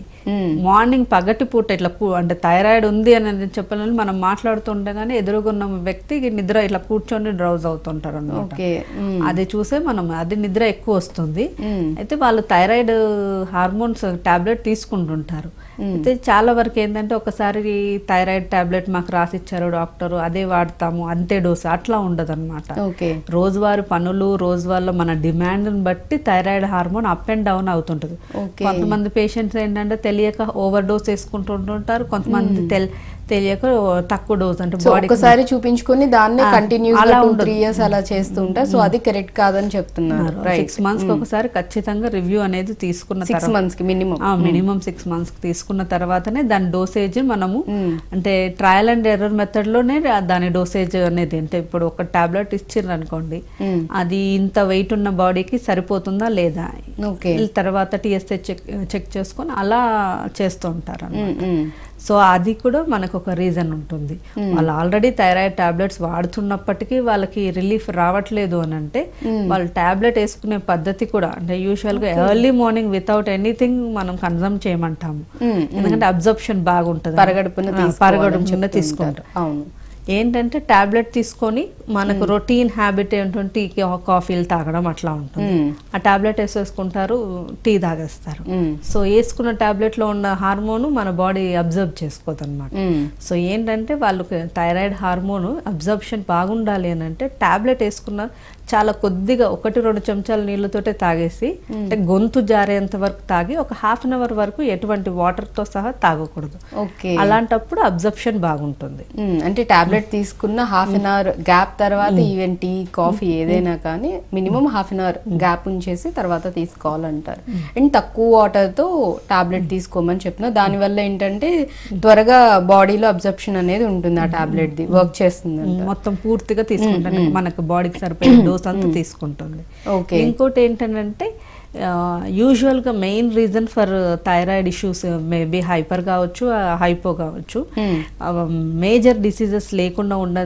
మార్నింగ్ పగటి పూట ఇట్లా అంటే థైరాయిడ్ ఉంది అని చెప్పాలని మనం మాట్లాడుతుండగానే ఎదురుగున్న వ్యక్తి నిద్ర ఇట్లా కూర్చొని డ్రౌజ్ అవుతుంటారు అనమాట ఓకే. మ్మ్. అది చూసే మనం అది నిద్ర ఎక్కువ వస్తుంది. అయితే వాళ్ళు థైరాయిడ్ హార్మోన్స్ టాబ్లెట్ తీసుకుంటుంటారు. అయితే చాలా వరకు ఏంటంటే ఒకసారి థైరాయిడ్ టాబ్లెట్ మాకు రాసిచ్చారు డాక్టర్ అదే వాడతాము అంతే డోసు అట్లా ఉండదు ఓకే. రోజువారి పనులు రోజువారీలో మన డిమాండ్ బట్టి thyroid hormone up and down అవుతుంటది. కొంతమంది పేషెంట్స్ ఏంటంటే తెలియక ఓవర్ డోస్ వేసుకుంటుంటారు కొంతమంది తెల్ తెలియక తక్కువ డోస్ అంటే ఒకసారి చూపించుకొని దాన్ని ఆ, కంటిన్యూస్ అలా. త్రీ ఇయర్స్ అలా చేస్తూ ఉంటారు సో అది కరెక్ట్ కాదని చెప్తున్నారు. సిక్స్ మంత్స్ ఒకసారి ఖచ్చితంగా రివ్యూ అనేది తీసుకున్న సిక్స్ మంత్స్కి మినిమం మినిమం సిక్స్ మంత్స్ తీసుకున్న తర్వాతనే దాని డోసేజ్ మనము అంటే ట్రయల్ అండ్ ఎర్రర్ మెథడ్లోనే దాని డోసేజ్ అనేది అంటే ఇప్పుడు ఒక టాబ్లెట్ ఇచ్చిండ్రు అనుకోండి. అది ఇంత వెయిట్ ఉన్న బాడీకి సరిపోతుందా లేదా? తర్వాత టీఎస్ఏ చెక్ చెక్ చేసుకొని అలా చేస్తూ ఉంటారు. సో అది కూడా మనకు ఒక రీజన్ ఉంటుంది. వాళ్ళు ఆల్రెడీ థైరాయిడ్ టాబ్లెట్స్ వాడుతున్నప్పటికీ వాళ్ళకి రిలీఫ్ రావట్లేదు అని అంటే వాళ్ళు టాబ్లెట్ వేసుకునే పద్ధతి కూడా అంటే యూజువల్గా ఎర్లీ మార్నింగ్ వితౌట్ ఎనీథింగ్ మనం కన్సమ్ చేయమంటాము. ఎందుకంటే అబ్జర్ప్షన్ బాగుంటుంది. పరగడుపున తీసుకుంటారు ఉంటారు. అవును. ఏంటంటే టాబ్లెట్ తీసుకొని మనకు రొటీన్ హ్యాబిట్ ఏంటంటే టీ కాఫీలు తాగడం అట్లా ఉంటుంది. ఆ టాబ్లెట్ వేసేసుకుంటారు టీ తాగేస్తారు. సో వేసుకున్న టాబ్లెట్లో ఉన్న హార్మోన్ మన బాడీ అబ్జర్వ్ చేసుకోదు అనమాట సో ఏంటంటే వాళ్ళకి థైరాయిడ్ హార్మోన్ అబ్జర్ప్షన్ బాగుండాలి అని అంటే టాబ్లెట్ వేసుకున్న చాలా కొద్దిగా ఒకటి రెండు చెంచాల నీళ్ళతోటే తాగేసి అంటే గొంతు జారేంత వరకు తాగి ఒక హాఫ్ అన్ అవర్ వరకు ఎటువంటి వాటర్తో సహా తాగకూడదు. ఓకే. అలాంటప్పుడు అబ్జర్ప్షన్ బాగుంటుంది. అంటే టాబ్లెట్ తీసుకున్న హాఫ్ అన్ అవర్ గ్యాప్ తర్వాత ఈవెన్ టీ కాఫీ ఏదైనా కానీ minimum half an hour gap ఉంచేసి తర్వాత తీసుకోవాలంటారు. అండ్ తక్కువ వాటర్తో టాబ్లెట్ తీసుకోమని చెప్తున్నా దానివల్ల ఏంటంటే త్వరగా బాడీలో అబ్జర్ప్షన్ అనేది ఉంటుంది ఆ టాబ్లెట్ ది వర్క్ చేస్తుంది మొత్తం పూర్తిగా తీసుకుంటుంది మనకు బాడీకి సరిపోయే డోస్ అంతా తీసుకుంటుంది. ఇంకోటి ఏంటంటే యూజువల్గా main reason for thyroid issues maybe hyper కావచ్చు హైపో కావచ్చు. మేజర్ డిసీజెస్ లేకుండా ఉన్న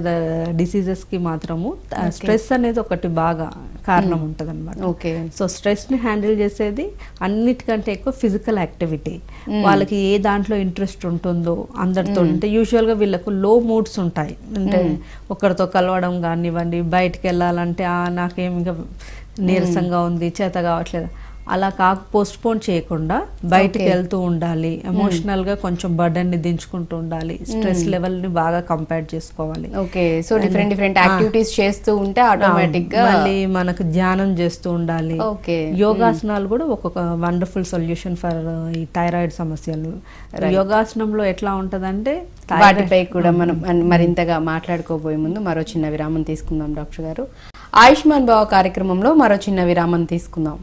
డిసీజెస్కి మాత్రము స్ట్రెస్ అనేది ఒకటి బాగా కారణం ఉంటది అనమాట ఓకే సో స్ట్రెస్ని హ్యాండిల్ చేసేది అన్నిటికంటే ఎక్కువ ఫిజికల్ యాక్టివిటీ వాళ్ళకి ఏ దాంట్లో ఇంట్రెస్ట్ ఉంటుందో అందరితో అంటే యూజువల్గా వీళ్ళకు లో మూడ్స్ ఉంటాయి. అంటే ఒకరితో కలవడం కానివ్వండి బయటికి వెళ్ళాలంటే "ఆ, నాకేం ఇంకా నీరసంగా ఉంది చేత కావట్లేదు. అలా కాక పోస్ట్ పోన్ చేయకుండా బయటికి. వెళ్తూ ఉండాలి. ఎమోషనల్గా కొంచెం బర్డన్ని దించుకుంటూ ఉండాలి. స్ట్రెస్ లెవెల్ని బాగా కంపేర్ చేసుకోవాలి. Okay so different different activities చేస్తూ ఉంటే ఆటోమేటిక్గా మళ్ళీ మనకు ధ్యానం చేస్తూ ఉండాలి. ఓకే యోగాసనాలు కూడా ఒక్కొక్క వండర్ఫుల్ సొల్యూషన్ ఫర్ ఈ థైరాయిడ్ సమస్యలు. యోగాసనంలో ఎట్లా ఉంటదంటే వాటిపై కూడా మనం మరింతగా మాట్లాడుకోబోయే ముందు మరో చిన్న విరామం తీసుకుందాం డాక్టర్ గారు. ఆయుష్మాన్ భావ కార్యక్రమంలో మరో చిన్న విరామం తీసుకుందాం.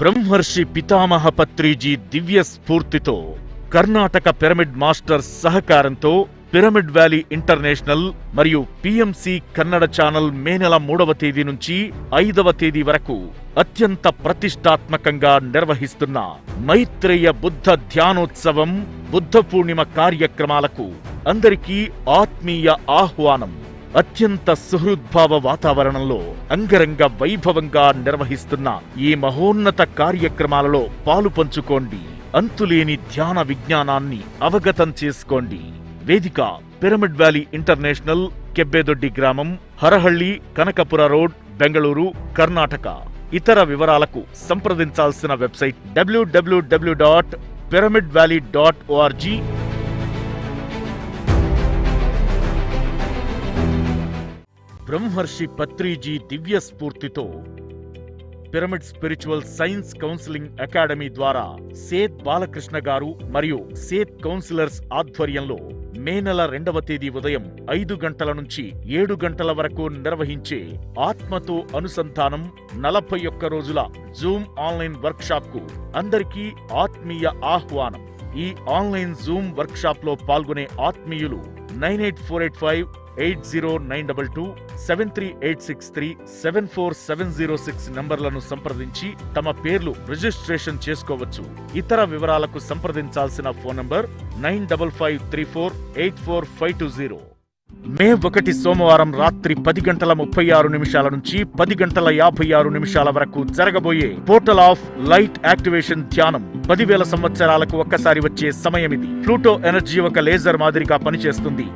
బ్రహ్మర్షి పితామహ పత్రిజీ దివ్య స్ఫూర్తితో కర్ణాటక పిరమిడ్ మాస్టర్ సహకారంతో పిరమిడ్ వ్యాలీ ఇంటర్నేషనల్ మరియు పిఎంసి కన్నడ ఛానల్ మే నెల మూడవ తేదీ నుంచి ఐదవ తేదీ వరకు అత్యంత ప్రతిష్టాత్మకంగా నిర్వహిస్తున్న మైత్రేయ బుద్ధ ధ్యానోత్సవం బుద్ధ పూర్ణిమ కార్యక్రమాలకు అందరికీ ఆత్మీయ ఆహ్వానం. అత్యంత సుహృద్భావ వాతావరణంలో అంగరంగ వైభవంగా నిర్వహిస్తున్న ఈ మహోన్నత కార్యక్రమాలలో పాలు పంచుకోండి. అంతులేని ధ్యాన విజ్ఞానాన్ని అవగతం చేసుకోండి. వేదిక పిరమిడ్ వ్యాలీ ఇంటర్నేషనల్ కెబ్బేదొడ్డి గ్రామం హరహళ్ళి కనకపుర రోడ్ బెంగళూరు కర్ణాటక. ఇతర వివరాలకు సంప్రదించాల్సిన website WWW dot pyramid valley dot ORG Brahmarshi Patriji దివ్య స్ఫూర్తితో pyramid spiritual science counselling academy ద్వారా సేత్ బాలకృష్ణ గారు మరియు సేత్ కౌన్సిలర్స్ ఆధ్వర్యంలో మే నెల రెండవ తేదీ ఉదయం ఐదు గంటల నుంచి ఏడు గంటల వరకు నిర్వహించే ఆత్మతో అనుసంధానం నలభై ఒక్క రోజుల జూమ్ ఆన్లైన్ వర్క్షాప్కు అందరికీ ఆత్మీయ ఆహ్వానం. ఈ ఆన్లైన్ జూమ్ వర్క్షాప్లో పాల్గొనే ఆత్మీయులు nine eight four eight five eight zero nine double two seven three eight six three seven four seven zero six నంబర్లను సంప్రదించి తమ పేర్లు రిజిస్ట్రేషన్ చేసుకోవచ్చు. ఇతర వివరాలకు సంప్రదించాల్సిన phone number nine double five three four eight four five two zero. May ఒకటి సోమవారం రాత్రి పది గంటల ముప్పై ఆరు నిమిషాల నుంచి పది గంటల యాభై ఆరు నిమిషాల వరకు జరగబోయే పోర్టల్ ఆఫ్ లైట్ యాక్టివేషన్ ధ్యానం పదివేల సంవత్సరాలకు ఒక్కసారి వచ్చే సమయం ఇది ప్లూటో ఎనర్జీ ఒక లేజర్ మాదిరిగా పనిచేస్తుంది.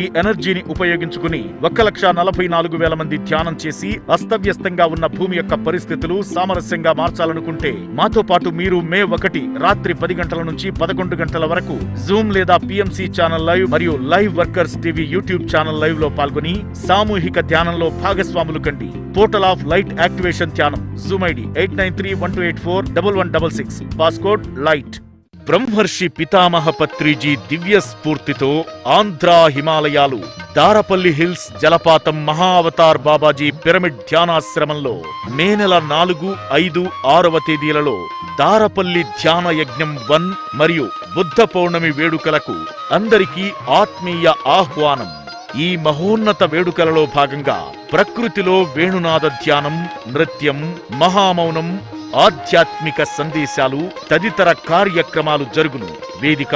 ఈ ఎనర్జీని ఉపయోగించుకుని ఒక్క లక్ష నలభై నాలుగు వేల మంది ధ్యానం చేసి అస్తవ్యస్తంగా ఉన్న భూమి యొక్క పరిస్థితులు సామరస్యంగా మార్చాలనుకుంటే మాతో పాటు మీరు మే ఒకటి రాత్రి పది గంటల నుంచి పదకొండు గంటల వరకు జూమ్ లేదా పిఎంసి ఛానల్ లైవ్ మరియు live workers TV YouTube channel లైవ్లో పాల్గొని సామూహిక ధ్యానంలో భాగస్వాములు కండి. పోర్టల్ ఆఫ్ లైట్ యాక్టివేషన్ ధ్యానం zoom ID eight nine three one two eight four double one double six. Passcode light Brahmarshi పితామహ పత్రిజీ దివ్య స్ఫూర్తితో ఆంధ్ర హిమాలయాలు దారపల్లి హిల్స్ జలపాతం మహావతార్ బాబాజీ పిరమిడ్ ధ్యానాశ్రమంలో మే నెల నాలుగు ఐదు ఆరవ తేదీలలో దారపల్లి ధ్యాన యజ్ఞం వన్ మరియు బుద్ధ పౌర్ణమి వేడుకలకు అందరికీ ఆత్మీయ ఆహ్వానం. ఈ మహోన్నత వేడుకలలో భాగంగా ప్రకృతిలో వేణునాద ధ్యానం నృత్యం మహామౌనం ఆధ్యాత్మిక సందేశాలు తదితర కార్యక్రమాలు జరుగును. వేదిక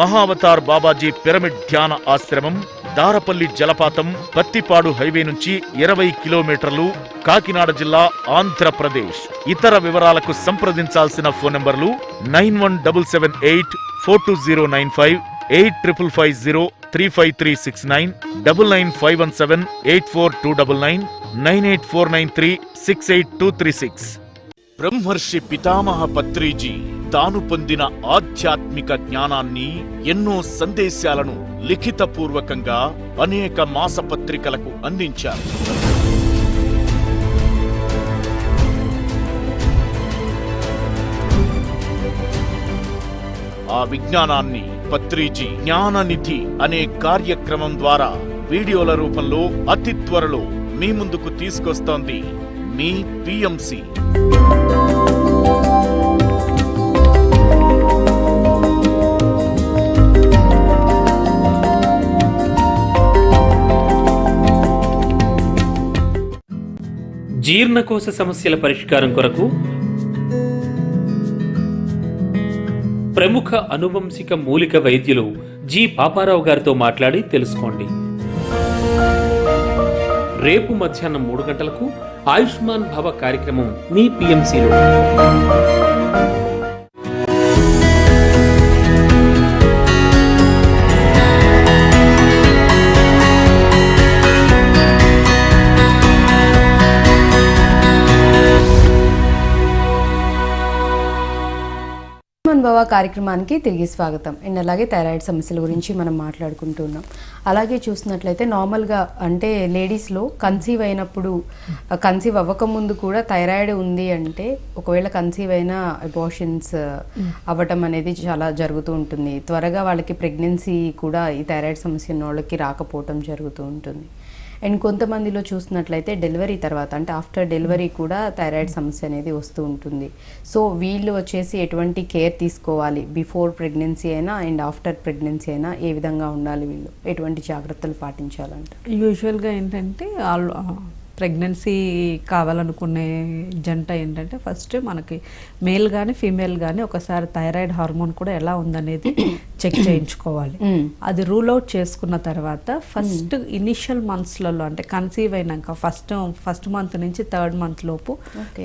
మహావతార్ బాబాజీ పిరమిడ్ ధ్యాన ఆశ్రమం దారపల్లి జలపాతం పత్తిపాడు హైవే నుంచి ఇరవై కిలోమీటర్లు కాకినాడ జిల్లా ఆంధ్రప్రదేశ్. ఇతర వివరాలకు సంప్రదించాల్సిన ఫోన్ నంబర్లు nine one double seven eight four two zero nine five eight triple five zero three five three six nine double nine five one seven eight four two double nine nine eight four nine three six eight two three six. Brahmarshi పితామహ పత్రిజీ తాను పొందిన ఆధ్యాత్మిక జ్ఞానాన్ని ఎన్నో సందేశాలను లిఖితపూర్వకంగా అనేక మాసపత్రికలకు అందించారు. ఆ విజ్ఞానాన్ని పత్రిజీ జ్ఞాననిధి అనే కార్యక్రమం ద్వారా వీడియోల రూపంలో అతి త్వరలో మీ ముందుకు తీసుకొస్తోంది. మీ పిఎంసి జీర్ణకోశ సమస్యల పరిష్కారం కొరకు ప్రముఖ అనువంశిక మూలిక వైద్యులు జి పాపారావు గారితో మాట్లాడి తెలుసుకోండి. రేపు మధ్యాహ్నం మూడు గంటలకు ఆయుష్మాన్ భవ కార్యక్రమం మీ పిఎంసిలో భవ కార్యక్రమానికి తిరిగి స్వాగతం. అండ్ అలాగే థైరాయిడ్ సమస్యల గురించి మనం మాట్లాడుకుంటున్నాం. అలాగే చూసినట్లయితే నార్మల్గా అంటే లేడీస్లో కన్సీవ్ అయినప్పుడు కన్సీవ్ అవ్వకముందు కూడా థైరాయిడ్ ఉంది అంటే ఒకవేళ కన్సీవ్ అయిన అబార్షన్స్ అవ్వటం అనేది చాలా జరుగుతూ ఉంటుంది. త్వరగా వాళ్ళకి ప్రెగ్నెన్సీ కూడా ఈ థైరాయిడ్ సమస్య ఉన్న వాళ్ళకి రాకపోవటం జరుగుతూ ఉంటుంది. అండ్ కొంతమందిలో చూసినట్లయితే డెలివరీ తర్వాత అంటే ఆఫ్టర్ డెలివరీ కూడా థైరాయిడ్ సమస్య అనేది వస్తూ ఉంటుంది. సో వీళ్ళు వచ్చేసి ఎటువంటి కేర్ తీసుకోవాలి? బిఫోర్ ప్రెగ్నెన్సీ అయినా అండ్ ఆఫ్టర్ ప్రెగ్నెన్సీ అయినా ఏ విధంగా ఉండాలి వీళ్ళు? ఎటువంటి జాగ్రత్తలు పాటించాలంట యూజువల్గా ఏంటంటే ఆల్ ప్రెగ్నెన్సీ కావాలనుకునే జంట ఏంటంటే ఫస్ట్ మనకి మేల్ కానీ ఫీమేల్ కానీ ఒకసారి థైరాయిడ్ హార్మోన్ కూడా ఎలా ఉందనేది చెక్ చేయించుకోవాలి. అది రూల్ అవుట్ చేసుకున్న తర్వాత ఫస్ట్ ఇనిషియల్ మంత్స్లలో అంటే కన్సీవ్ అయినాక ఫస్ట్ ఫస్ట్ మంత్ నుంచి థర్డ్ మంత్ లోపు.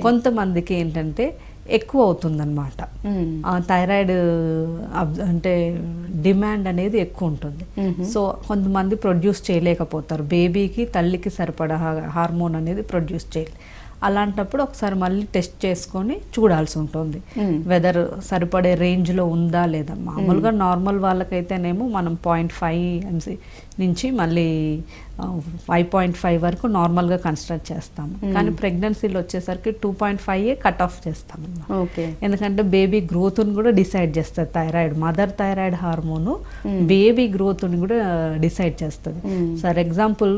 కొంతమందికి ఏంటంటే ఎక్కువ అవుతుందన్నమాట ఆ థైరాయిడ్ అబ్- అంటే డిమాండ్ అనేది ఎక్కువ ఉంటుంది సో కొంతమంది ప్రొడ్యూస్ చేయలేకపోతారు. బేబీకి తల్లికి సరిపడా హార్మోన్ అనేది ప్రొడ్యూస్ చేయలే అలాంటప్పుడు ఒకసారి మళ్ళీ టెస్ట్ చేసుకొని చూడాల్సి ఉంటుంది. వెదర్ సరిపడే రేంజ్లో ఉందా లేదా? మామూలుగా నార్మల్ వాళ్ళకైతేనేమో మనం పాయింట్ ఫైవ్ ఎంసీ నుంచి మళ్ళీ ఫైవ్ పాయింట్ ఫైవ్ వరకు నార్మల్గా కన్స్ట్రక్ట్ చేస్తాము. కానీ ప్రెగ్నెన్సీలో వచ్చేసరికి two point five cut off చేస్తాము. ఓకే ఎందుకంటే బేబీ గ్రోత్ని కూడా డిసైడ్ చేస్తుంది thyroid mother thyroid hormone baby గ్రోత్ని కూడా డిసైడ్ చేస్తుంది. ఫర్ ఎగ్జాంపుల్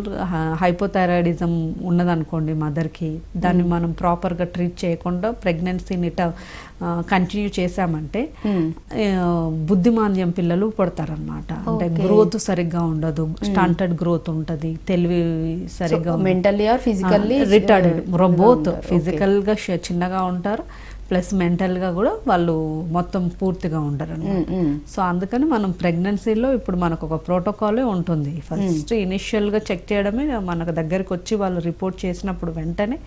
హైపోథైరాయిడిజం ఉన్నదనుకోండి మదర్కి దాన్ని మనం ప్రాపర్గా ట్రీట్ చేయకుండా ప్రెగ్నెన్సీని కంటిన్యూ చేసామంటే ఆ, బుద్ధిమాంద్యం పిల్లలు పుడతారనమాట అంటే గ్రోత్ సరిగ్గా ఉండదు. స్టంటెడ్ గ్రోత్ ఉంటుంది. తెలివి సరిగ్గా mentally or physically retarded both ఫిజికల్గా ష- చిన్నగా ఉంటారు. ప్లస్ మెంటల్గా కూడా వాళ్ళు మొత్తం పూర్తిగా ఉండరు. సో అందుకని మనం ప్రెగ్నెన్సీలో ఇప్పుడు మనకు ఒక ప్రోటోకాలే ఉంటుంది. ఫస్ట్ ఇనిషియల్గా చెక్ చేయడమే మనకు దగ్గరికి వచ్చి వాళ్ళు రిపోర్ట్ చేసినప్పుడు వెంటనే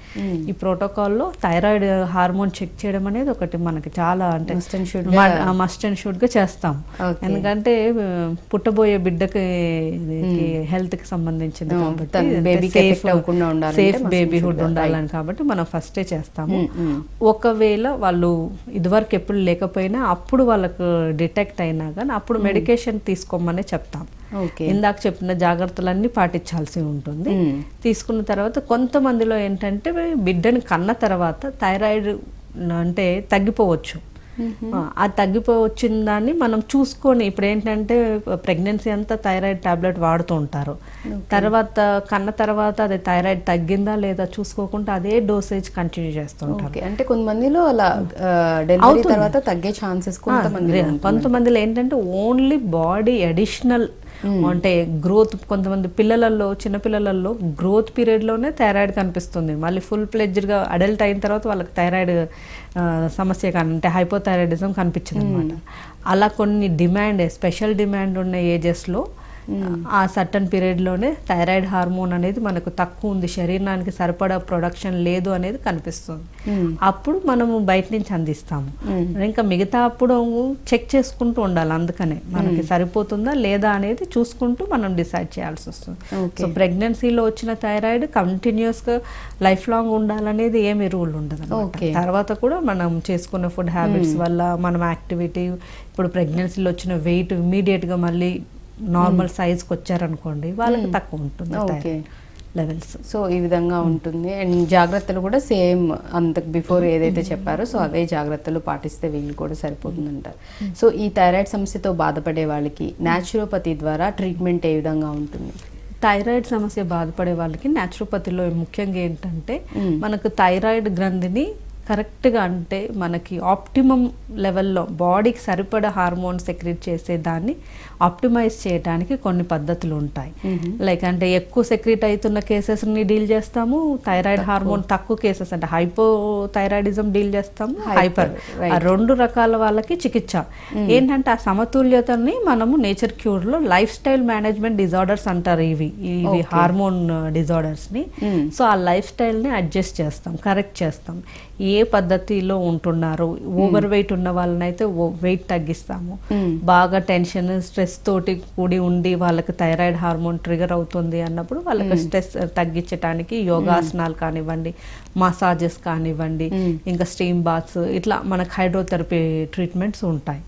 ఈ ప్రోటోకాల్లో థైరాయిడ్ హార్మోన్ చెక్ చేయడం అనేది ఒకటి మనకి చాలా అంటే మస్ట్ అండ్ షుడ్గా చేస్తాం. ఎందుకంటే పుట్టబోయే బిడ్డకి హెల్త్కి సంబంధించింది సేఫ్ బేబీహుడ్ ఉండాలని కాబట్టి మనం ఫస్టే చేస్తాము. ఒకవేళ వాళ్ళు ఇదివరకు ఎప్పుడు లేకపోయినా అప్పుడు వాళ్ళకు డిటెక్ట్ అయినా కానీ అప్పుడు మెడికేషన్ తీసుకోమనే చెప్తాం. ఇందాక చెప్పిన జాగ్రత్తలన్నీ పాటించాల్సి ఉంటుంది. తీసుకున్న తర్వాత కొంతమందిలో ఏంటంటే బిడ్డని కన్న తర్వాత థైరాయిడ్ అంటే తగ్గిపోవచ్చు. ఆ, ఆ తగ్గిపోయి వచ్చిన దాన్ని మనం చూసుకొని ఇప్పుడు ఏంటంటే ప్రెగ్నెన్సీ అంతా థైరాయిడ్ టాబ్లెట్ వాడుతూ ఉంటారు. తర్వాత కన్న తర్వాత అది థైరాయిడ్ తగ్గిందా లేదా చూసుకోకుండా అదే డోసేజ్ కంటిన్యూ చేస్తుంటారు ఓకే. అంటే కొంతమందిలో అలా డెలివరీ తర్వాత తగ్గే ఛాన్సెస్ కొంతమంది కొంతమందిలో ఏంటంటే ఓన్లీ బాడీ అడిషనల్ అంటే గ్రోత్ కొంతమంది పిల్లలలో చిన్నపిల్లలలో గ్రోత్ పీరియడ్లోనే థైరాయిడ్ కనిపిస్తుంది. మళ్ళీ ఫుల్గా అడల్ట్ అయిన తర్వాత వాళ్ళకి థైరాయిడ్ సమస్య కానీ అంటే హైపోథైరాయిడిజం కనిపించింది అనమాట అలా కొన్ని డిమాండ్ స్పెషల్ డిమాండ్ ఉన్న ఏజెస్లో ఆ సర్టన్ పీరియడ్లోనే థైరాయిడ్ హార్మోన్ అనేది మనకు తక్కువ ఉంది. శరీరానికి సరిపడా ప్రొడక్షన్ లేదు అనేది కనిపిస్తుంది. అప్పుడు మనము బయట నుంచి అందిస్తాము. ఇంకా మిగతా అప్పుడు చెక్ చేసుకుంటూ ఉండాలి. అందుకనే మనకి సరిపోతుందా లేదా అనేది చూసుకుంటూ మనం డిసైడ్ చేయాల్సి వస్తుంది. సో ప్రెగ్నెన్సీలో వచ్చిన థైరాయిడ్ కంటిన్యూస్గా లైఫ్ లాంగ్ ఉండాలనేది ఏమి రూల్ ఉండదు. తర్వాత కూడా మనం చేసుకున్న ఫుడ్ హ్యాబిట్స్ వల్ల మనం యాక్టివిటీ ఇప్పుడు ప్రెగ్నెన్సీలో వచ్చిన వెయిట్ ఇమీడియట్గా మళ్ళీ నార్మల్ సైజ్కి వచ్చారనుకోండి వాళ్ళకి తక్కువ ఉంటుంది ఓకే లెవెల్స్ సో ఈ విధంగా ఉంటుంది. అండ్ జాగ్రత్తలు కూడా సేమ్ అంత బిఫోర్ ఏదైతే చెప్పారో సో అవే జాగ్రత్తలు పాటిస్తే వీళ్ళు కూడా సరిపోతుందంటారు సో ఈ థైరాయిడ్ సమస్యతో బాధపడే వాళ్ళకి న్యాచురోపతి ద్వారా ట్రీట్మెంట్ ఏ విధంగా ఉంటుంది? థైరాయిడ్ సమస్య బాధపడే వాళ్ళకి న్యాచురోపతిలో ముఖ్యంగా ఏంటంటే మనకు థైరాయిడ్ గ్రంథిని కరెక్ట్గా అంటే మనకి ఆప్టిమం లెవెల్లో బాడీకి సరిపడా హార్మోన్ సెక్రెట్ చేసే దాన్ని ఆప్టిమైజ్ చేయడానికి కొన్ని పద్ధతులు ఉంటాయి. లైక్ అంటే ఎక్కువ సెక్రెట్ అవుతున్న కేసెస్ని డీల్ చేస్తాము థైరాయిడ్ హార్మోన్ తక్కువ కేసెస్ అంటే హైపో థైరాయిడిజం డీల్ చేస్తాము హైపర్ ఆ రెండు రకాల వాళ్ళకి చికిత్స. ఏంటంటే ఆ సమతుల్యతని మనము నేచర్ క్యూర్లో లైఫ్ స్టైల్ మేనేజ్మెంట్ డిజార్డర్స్ అంటారు ఇవి ఇవి హార్మోన్ డిజార్డర్స్ని సో ఆ లైఫ్ స్టైల్ని అడ్జస్ట్ చేస్తాం కరెక్ట్ చేస్తాం. ఏ పద్ధతిలో ఉంటున్నారు? ఓవర్ వెయిట్ ఉన్న వాళ్ళనైతే వెయిట్ తగ్గిస్తాము. బాగా టెన్షన్ స్ట్రెస్ తోటి కూడి ఉండి వాళ్ళకి థైరాయిడ్ హార్మోన్ ట్రిగర్ అవుతుంది అన్నప్పుడు వాళ్ళకి స్ట్రెస్ తగ్గించడానికి యోగాసనాలు కానివ్వండి మసాజెస్ కానివ్వండి ఇంకా స్టీమ్ బాత్స్ ఇట్లా మనకు హైడ్రోథెరపీ ట్రీట్మెంట్స్ ఉంటాయి.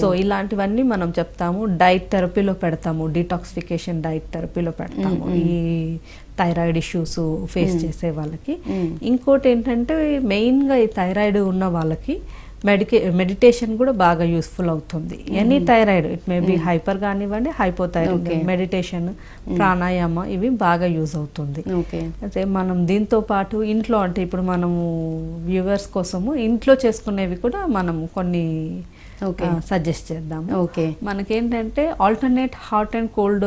సో ఇలాంటివన్నీ మనం చెప్తాము. డైట్ థెరపీలో పెడతాము. డిటాక్సిఫికేషన్ డైట్ థెరపీలో పెడతాము. ఈ థైరాయిడ్ ఇష్యూస్ ఫేస్ చేసే వాళ్ళకి. ఇంకోటి ఏంటంటే మెయిన్గా ఈ థైరాయిడ్ ఉన్న వాళ్ళకి మెడికే మెడిటేషన్ కూడా బాగా యూస్ఫుల్ అవుతుంది. Any thyroid it may be hyper కానివ్వండి హైపోథైరాయిడ్. మెడిటేషన్ ప్రాణాయామ ఇవి బాగా యూజ్ అవుతుంది. ఓకే అయితే మనం దీంతో పాటు ఇంట్లో అంటే ఇప్పుడు మనము వ్యూవర్స్ కోసము ఇంట్లో చేసుకునేవి కూడా మనం కొన్ని. సజెస్ట్ చేద్దాము. ఓకే మనకేంటంటే alternate hot and cold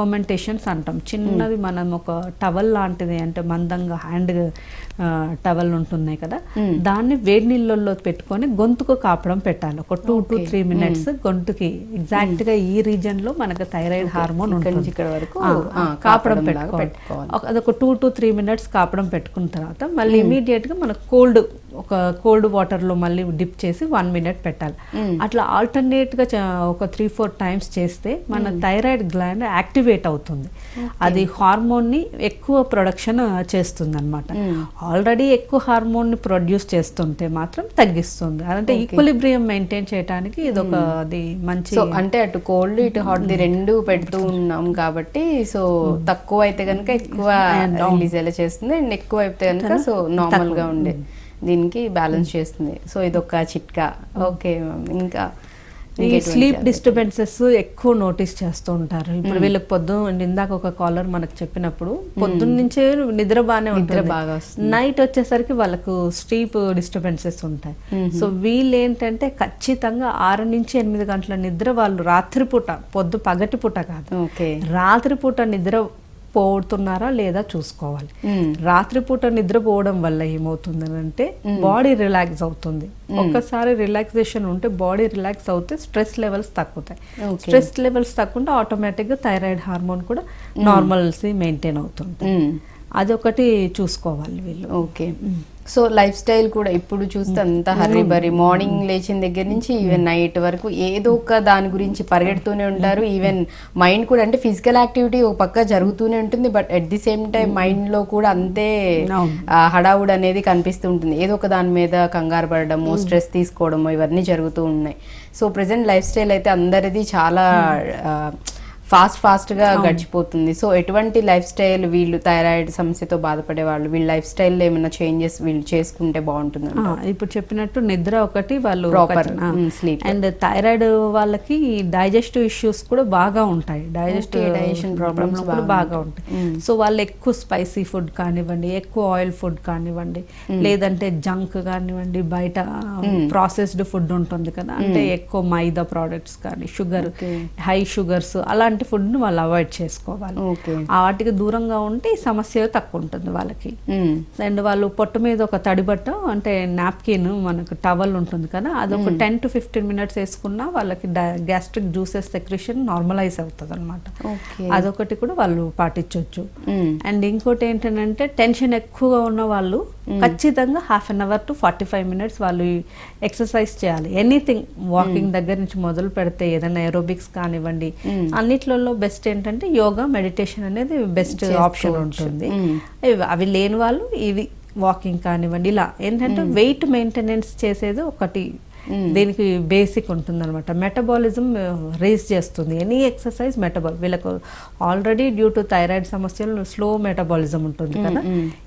fermentations అంటాం. చిన్నది మనం ఒక టవల్ లాంటిది అంటే మందంగా హ్యాండ్ టవల్ ఉంటున్నాయి కదా. దాన్ని వేడి నీళ్ళల్లో పెట్టుకొని గొంతుకు కాపడం పెట్టాలి. ఒక టూ టు. త్రీ మినిట్స్ గొంతుకి ఎగ్జాక్ట్గా ఈ రీజన్లో మనకు థైరాయిడ్ హార్మోన్ ఉంటుంది. ఇక్కడ వరకు, కాపడం పెట్టుకోవాలి. అదొక టూ టు త్రీ మినిట్స్ కాపడం పెట్టుకున్న తర్వాత మళ్ళీ ఇమీడియట్గా మనకు కోల్డ్ ఒక కోల్డ్ వాటర్లో మళ్ళీ డిప్ చేసి వన్ మినిట్ పెట్టాలి. అట్లా ఆల్టర్నేట్గా చ- ఒక త్రీ ఫోర్ టైమ్స్ చేస్తే మన థైరాయిడ్ గ్లాండ్ యాక్టివేట్ అవుతుంది. అది హార్మోన్ని ఎక్కువ ప్రొడక్షన్ చేస్తుంది అనమాట ఆల్రెడీ ఎక్కువ హార్మోన్ని ప్రొడ్యూస్ చేస్తుంటే మాత్రం తగ్గిస్తుంది. అంటే ఈక్వలిబ్రియం మెయింటైన్ చేయడానికి ఇది ఒక అది మంచి అంటే అటు కోల్డ్ ఇటు హాట్ ది రెండు పెడుతూ ఉన్నాం కాబట్టి సో తక్కువ అయితే కనుక ఎక్కువ రిలీజ్ ఎలా చేస్తుంది. అండ్ ఎక్కువ అయితే కనుక సో నార్మల్గా ఉండే. దీనికి బ్యాలెన్స్ చేస్తుంది. సో ఇది ఒక చిట్కా ఓకే మ్యామ్ ఇంకా ఈ స్లీప్? డిస్టర్బెన్సెస్ ఎక్కువ నోటీస్ చేస్తూ ఉంటారు. ఇప్పుడు వీళ్ళకి పొద్దున్న ఇందాక ఒక కాలర్ మనకు చెప్పినప్పుడు పొద్దున్న నుంచే నిద్ర బాగానే ఉంటుంది. బాగా వస్తుంది. నైట్ వచ్చేసరికి వాళ్ళకు స్లీప్ డిస్టర్బెన్సెస్ ఉంటాయి. సో వీళ్ళు ఏంటంటే ఖచ్చితంగా ఆరు నుంచి ఎనిమిది గంటల నిద్ర వాళ్ళు రాత్రిపూట పొద్దు పగటిపూట కాదు. ఓకే. రాత్రిపూట నిద్ర పోతున్నారా లేదా చూసుకోవాలి. రాత్రిపూట నిద్రపోవడం వల్ల ఏమవుతుందని అంటే బాడీ రిలాక్స్ అవుతుంది. ఒక్కసారి రిలాక్సేషన్ ఉంటే బాడీ రిలాక్స్ అవుతే స్ట్రెస్ లెవెల్స్ తగ్గుతాయి. Okay. స్ట్రెస్ లెవెల్స్ తగ్గుంటే ఆటోమేటిక్గా థైరాయిడ్ హార్మోన్ కూడా నార్మల్సీ మెయింటైన్ అవుతుంది. అదొకటి చూసుకోవాలి వీళ్ళు. ఓకే. సో లైఫ్ స్టైల్ కూడా ఇప్పుడు చూస్తే అంత హర్రీ బరీ మార్నింగ్ లేచిన దగ్గర నుంచి ఈవెన్ నైట్ వరకు ఏదో ఒక దాని గురించి పరిగెడుతూనే ఉంటారు. ఈవెన్ మైండ్ కూడా అంటే ఫిజికల్ యాక్టివిటీ ఒక పక్క జరుగుతూనే ఉంటుంది. But at the same time మైండ్లో కూడా అంతే హడావుడ్ అనేది కనిపిస్తూ ఉంటుంది. ఏదో ఒక దాని మీద కంగారు పడడము స్ట్రెస్ తీసుకోవడము ఇవన్నీ జరుగుతూ ఉన్నాయి. సో ప్రెసెంట్ లైఫ్ స్టైల్ అయితే అందరిది చాలా ఫాస్ట్ ఫాస్ట్గా గడిచిపోతుంది. సో ఎటువంటి లైఫ్ స్టైల్ వీళ్ళు థైరాయిడ్ సమస్యతో బాధపడే వాళ్ళు వీళ్ళ లైఫ్ స్టైల్లో ఏమైనా చేంజెస్ వీళ్ళు చేసుకుంటే బాగుంటుంది ఇప్పుడు చెప్పినట్టు నిద్ర ఒకటి వాళ్ళు mm, sleep. అండ్ థైరాయిడ్ వాళ్ళకి డైజెస్టివ్ ఇష్యూస్ కూడా బాగా ఉంటాయి. డైజెస్టివ్ digestion problems కూడా బాగా ఉంటాయి. సో వాళ్ళు ఎక్కువ స్పైసీ ఫుడ్ కానివ్వండి ఎక్కువ ఆయిల్ ఫుడ్ కానివ్వండి లేదంటే జంక్ కానివ్వండి బయట ప్రాసెస్డ్ ఫుడ్ ఉంటుంది కదా అంటే ఎక్కువ మైదా ప్రోడక్ట్స్ కానీ షుగర్. హై షుగర్స్ అలాంటి ఫుడ్ని వాళ్ళు అవాయిడ్ చేసుకోవాలి. వాటికి దూరంగా ఉంటే ఈ సమస్య తక్కువ ఉంటుంది వాళ్ళకి. అండ్ వాళ్ళు పొట్ట మీద ఒక తడి బట్ట అంటే నాప్కిన్ మనకు టవల్ ఉంటుంది కదా అది ఒక టెన్ టు ఫిఫ్టీన్ మినిట్స్ వేసుకున్నా వాళ్ళకి గ్యాస్ట్రిక్ జ్యూసెస్ సెక్రేషన్ నార్మలైజ్ అవుతుంది అనమాట అదొకటి కూడా వాళ్ళు పాటించవచ్చు అండ్ ఇంకోటి ఏంటంటే టెన్షన్ ఎక్కువగా ఉన్న వాళ్ళు ఖచ్చితంగా half an hour to forty five minutes వాళ్ళు ఎక్సర్సైజ్ చేయాలి. ఎనీథింగ్ వాకింగ్ దగ్గర నుంచి మొదలు పెడితే ఏదైనా ఏరోబిక్స్ కానివ్వండి అన్నిట్లలో బెస్ట్ ఏంటంటే యోగా మెడిటేషన్ అనేది బెస్ట్ ఆప్షన్ ఉంటుంది. ఇవి- అవి లేని వాళ్ళు ఇవి వాకింగ్ కానివ్వండి ఇలా. ఏంటంటే వెయిట్ మెయింటెనెన్స్ చేసేది ఒకటి దీనికి బేసిక్ ఉంటుంది అనమాట మెటబాలిజం రేస్ చేస్తుంది. ఎనీ ఎక్సర్సైజ్ మెటబాల్ వీళ్ళకు ఆల్రెడీ డ్యూ టు థైరాయిడ్ సమస్యలు స్లో మెటబాలిజం ఉంటుంది కదా?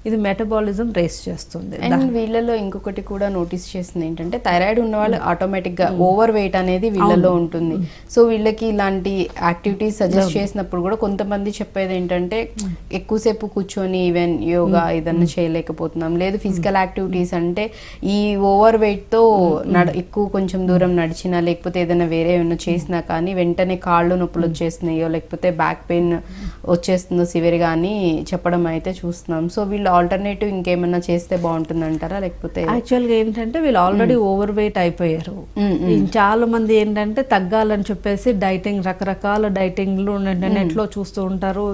ఇది మెటబాలిజం రేస్ చేస్తుంది. వీళ్ళలో ఇంకొకటి కూడా నోటీస్ చేసింది ఏంటంటే థైరాయిడ్ ఉన్న వాళ్ళు ఆటోమేటిక్గా ఓవర్ వెయిట్ అనేది వీళ్ళలో ఉంటుంది. సో వీళ్ళకి ఇలాంటి యాక్టివిటీస్ సజెస్ట్ చేసినప్పుడు కూడా కొంతమంది చెప్పేది ఏంటంటే ఎక్కువసేపు కూర్చొని ఈవెన్ యోగా ఏదన్నా చేయలేకపోతున్నాం. లేదు ఫిజికల్ యాక్టివిటీస్ అంటే ఈ ఓవర్ వెయిట్తో నడ ఎక్కువ కొంచెం దూరం నడిచినా లేకపోతే ఏదైనా వేరే ఏమైనా చేసినా కానీ వెంటనే కాళ్ళు నొప్పులు వచ్చేస్తున్నాయో లేకపోతే బ్యాక్ పెయిన్ వచ్చేస్తుందో సివియర్ అని చెప్పడం అయితే చూస్తున్నాం. సో వీళ్ళు ఆల్టర్నేటివ్ ఇంకేమైనా చేస్తే బాగుంటుంది అంటారా లేకపోతే యాక్చువల్గా ఏంటంటే వీళ్ళు ఆల్రెడీ ఓవర్ వెయిట్ అయిపోయారు. ఈ చాలా మంది ఏంటంటే తగ్గాలని చెప్పేసి డైటింగ్ రకరకాల డైటింగ్లు నెట్లో చూస్తూ ఉంటారు.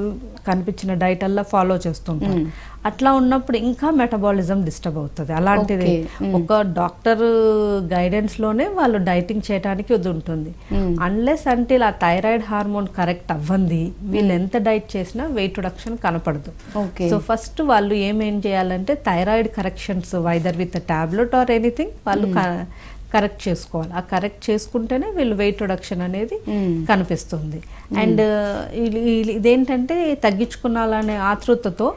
కనిపించిన డైట్ అల్లా ఫాలో చేస్తుంటారు అట్లా ఉన్నప్పుడు ఇంకా మెటబాలిజం డిస్టర్బ్ అవుతుంది. అలాంటిది. ఒక డాక్టర్ గైడెన్స్లోనే వాళ్ళు డైటింగ్ చేయడానికి ఇది ఉంటుంది. అన్లెస్ అంటే ఆ థైరాయిడ్ హార్మోన్ కరెక్ట్ అవ్వంది వీళ్ళు ఎంత డైట్ చేసినా వెయిట్ రిడక్షన్ కనపడదు. సో ఫస్ట్ వాళ్ళు ఏమేం చేయాలంటే thyroid corrections whether with tablet or anything వాళ్ళు కరెక్ట్ చేసుకోవాలి. ఆ కరెక్ట్ చేసుకుంటేనే వీళ్ళు వెయిట్ రిడక్షన్ అనేది కనిపిస్తుంది. అండ్ ఇదేంటంటే తగ్గించుకున్నాలనే ఆతృతతో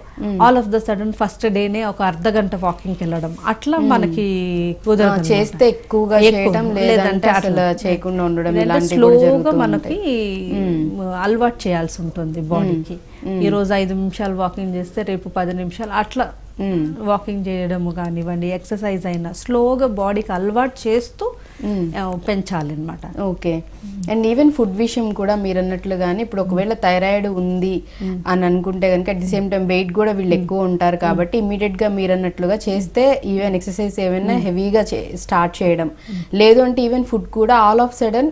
all of the sudden first డేనే ఒక అర్ధ గంట వాకింగ్కి వెళ్ళడం. అట్లా మనకి కుదరదు. చేస్తే ఎక్కువగా లేదంటే అసలు చేయకుండా ఉండడం స్లోగా మనకి అలవాటు చేయాల్సి ఉంటుంది బాడీకి ఈ రోజు ఐదు నిమిషాలు వాకింగ్ చేస్తే రేపు పది నిమిషాలు అట్లా వాకింగ్ చేయడము కానివ్వండి ఎక్సర్సైజ్ అయినా స్లోగా బాడీకి అలవాటు చేస్తూ ఆ, పెంచాలి అనమాట ఓకే అండ్ ఈవెన్ ఫుడ్ విషయం కూడా మీరు అన్నట్లుగానే ఇప్పుడు ఒకవేళ థైరాయిడ్ ఉంది అని అనుకుంటే కనుక at the same time weight కూడా వీళ్ళు ఎక్కువ ఉంటారు కాబట్టి ఇమీడియట్గా మీరు అన్నట్లుగా చేస్తే ఈవెన్ ఎక్సర్సైజ్ ఏమైనా హెవీగా స్టార్ట్ చేయడం. లేదు అంటే ఈవెన్ ఫుడ్ కూడా all of sudden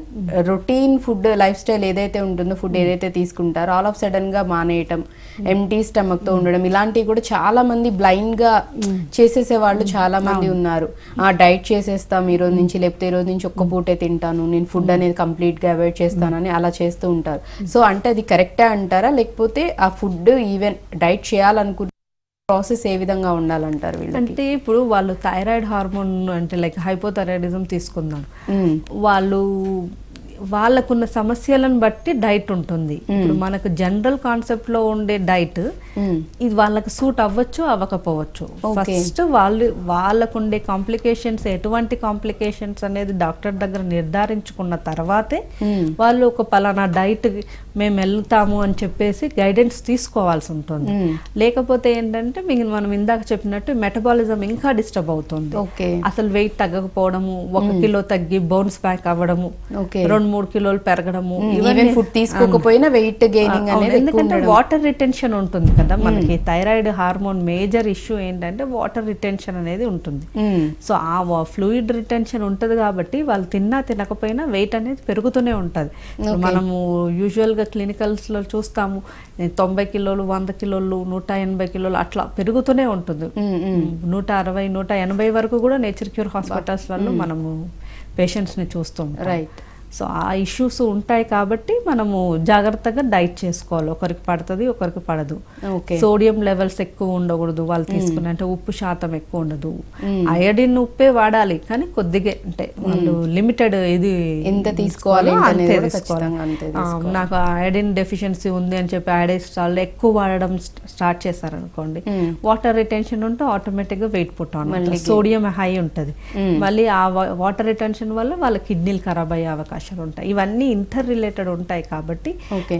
routine food lifestyle ఏదైతే ఉంటుందో ఫుడ్ ఏదైతే తీసుకుంటారో ఆల్ ఆఫ్ సడన్గా మానేయటం ఎంటీ స్టమక్తో ఉండడం. ఇలాంటివి కూడా చాలా మంది బ్లైండ్గా చేసేసే వాళ్ళు చాలా మంది ఉన్నారు. ఆ డైట్ చేసేస్తాం ఈ రోజు నుంచి లేకపోతే ఈ రోజు నుంచి ఒక్క పూటే తింటాను నేను ఫుడ్ అనేది కంప్లీట్గా అవాయిడ్ చేస్తానని అలా చేస్తూ ఉంటారు. సో అంటే అది కరెక్టే అంటారా? లేకపోతే ఆ ఫుడ్ ఈవెన్ డైట్ చేయాలనుకున్న ప్రాసెస్ ఏ విధంగా ఉండాలంటారు అంటే ఇప్పుడు వాళ్ళు థైరాయిడ్ హార్మోన్ అంటే లైక్ హైపోథైరాయిడిజం తీసుకుందాం. వాళ్ళు వాళ్ళకున్న సమస్యలను బట్టి డైట్ ఉంటుంది. ఇప్పుడు మనకు జనరల్ కాన్సెప్ట్లో ఉండే డైట్ ఇది వాళ్ళకి సూట్ అవ్వచ్చు అవ్వకపోవచ్చు. ఫస్ట్ వాళ్ళు వాళ్ళకు ఉండే కాంప్లికేషన్స్ ఎటువంటి కాంప్లికేషన్స్ అనేది డాక్టర్ దగ్గర నిర్ధారించుకున్న తర్వాతే వాళ్ళు ఒక పలానా డైట్ మేము వెళ్తాము అని చెప్పేసి గైడెన్స్ తీసుకోవాల్సి ఉంటుంది. లేకపోతే ఏంటంటే మీకు మనం ఇందాక చెప్పినట్టు మెటబాలిజం ఇంకా డిస్టర్బ్ అవుతుంది. అసలు వెయిట్ తగ్గకపోవడము ఒక కిలో తగ్గి బౌన్స్ బ్యాక్ అవ్వడము రెండు మూడు కిలోలు పెరగడము ఈవెన్ ఫుడ్ తీసుకోకపోయినా వెయిట్ గెయినింగ్ అనేది ఎందుకంటే. వాటర్ రిటెన్షన్ ఉంటుంది కదా మనకి. థైరాయిడ్ హార్మోన్ మేజర్ ఇష్యూ ఏంటంటే వాటర్ రిటెన్షన్ అనేది ఉంటుంది. సో ఆ ఫ్లూయిడ్ రిటెన్షన్ ఉంటుంది కాబట్టి వాళ్ళు తిన్నా తినకపోయినా వెయిట్ అనేది పెరుగుతూనే ఉంటుంది. మనము యూజువల్గా క్లినికల్స్లో చూస్తాము తొంభై కిలోలు వంద కిలోలు నూట ఎనభై కిలోలు అట్లా పెరుగుతూనే ఉంటుంది. నూట అరవై నూట ఎనభై వరకు కూడా నేచర్ క్యూర్ హాస్పిటల్స్ వల్ల మనము పేషెంట్స్ని చూస్తుంటాం రైట్ సో ఆ ఇష్యూస్ ఉంటాయి కాబట్టి మనము జాగ్రత్తగా డైట్ చేసుకోవాలి. ఒకరికి పడుతుంది ఒకరికి పడదు. ఓకే. సోడియం లెవెల్స్ ఎక్కువ ఉండకూడదు వాళ్ళు తీసుకునే అంటే ఉప్పు శాతం ఎక్కువ ఉండదు. అయోడిన్ ఉప్పే వాడాలి కానీ కొద్దిగా అంటే వాళ్ళు లిమిటెడ్ ఇది ఎంత తీసుకోవాలి అంతే తీసుకోవాలి. నాకు అయోడిన్ డెఫిషియన్సీ ఉంది అని చెప్పి అయోడైస్టాల్ ఎక్కువ వాడడం స్టార్ట్ చేశారనుకోండి వాటర్ రిటెన్షన్ ఉంటే ఆటోమేటిక్గా weight put on sodium high ఉంటది. మళ్ళీ ఆ వాటర్ రిటెన్షన్ వల్ల వాళ్ళ కిడ్నీలు ఖరాబ్ అయ్యే అవకాశాలు ఉంటాయి. ఇవన్నీ ఇంటర్ రిలేటెడ్ ఉంటాయి కాబట్టి.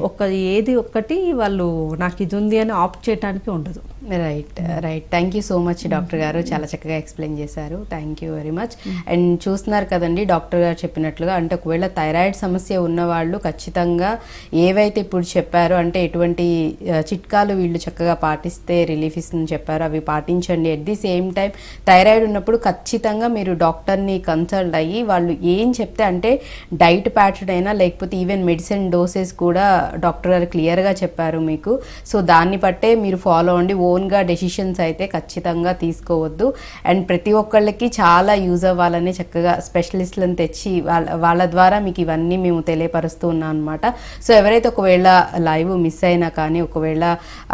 ఒక ఏది ఒక్కటి వాళ్ళు నాకు ఇది ఉంది అని ఆప్ట్ చేయడానికి ఉండదు. Right right thank you so much doctor గారు. చాలా చక్కగా ఎక్స్ప్లెయిన్ చేశారు. Thank you very much and చూస్తున్నారు కదండి డాక్టర్ గారు చెప్పినట్లుగా అంటే ఒకవేళ థైరాయిడ్ సమస్య ఉన్న వాళ్ళు ఖచ్చితంగా ఏవైతే ఇప్పుడు చెప్పారో అంటే ఎటువంటి చిట్కాలు వీళ్ళు చక్కగా పాటిస్తే రిలీఫ్ ఇస్తుందని చెప్పారో అవి పాటించండి. At the same time thyroid ఉన్నప్పుడు ఖచ్చితంగా మీరు డాక్టర్ని కన్సల్ట్ అయ్యి వాళ్ళు ఏం చెప్తే అంటే డైట్ ప్యాటర్న్ అయినా లేకపోతే ఈవెన్ మెడిసిన్ డోసెస్ కూడా డాక్టర్ గారు క్లియర్గా చెప్పారు మీకు. సో దాన్ని బట్టే మీరు ఫాలో అవ్వండి. ఓన్గా డెసిషన్స్ అయితే ఖచ్చితంగా తీసుకోవద్దు. అండ్ ప్రతి ఒక్కళ్ళకి చాలా యూజ్ అవ్వాలని చక్కగా స్పెషలిస్ట్లను తెచ్చి వాళ్ళ వాళ్ళ ద్వారా మీకు ఇవన్నీ మేము తెలియపరుస్తూ ఉన్నాం అనమాట సో ఎవరైతే ఒకవేళ లైవ్ మిస్ అయినా కానీ ఒకవేళ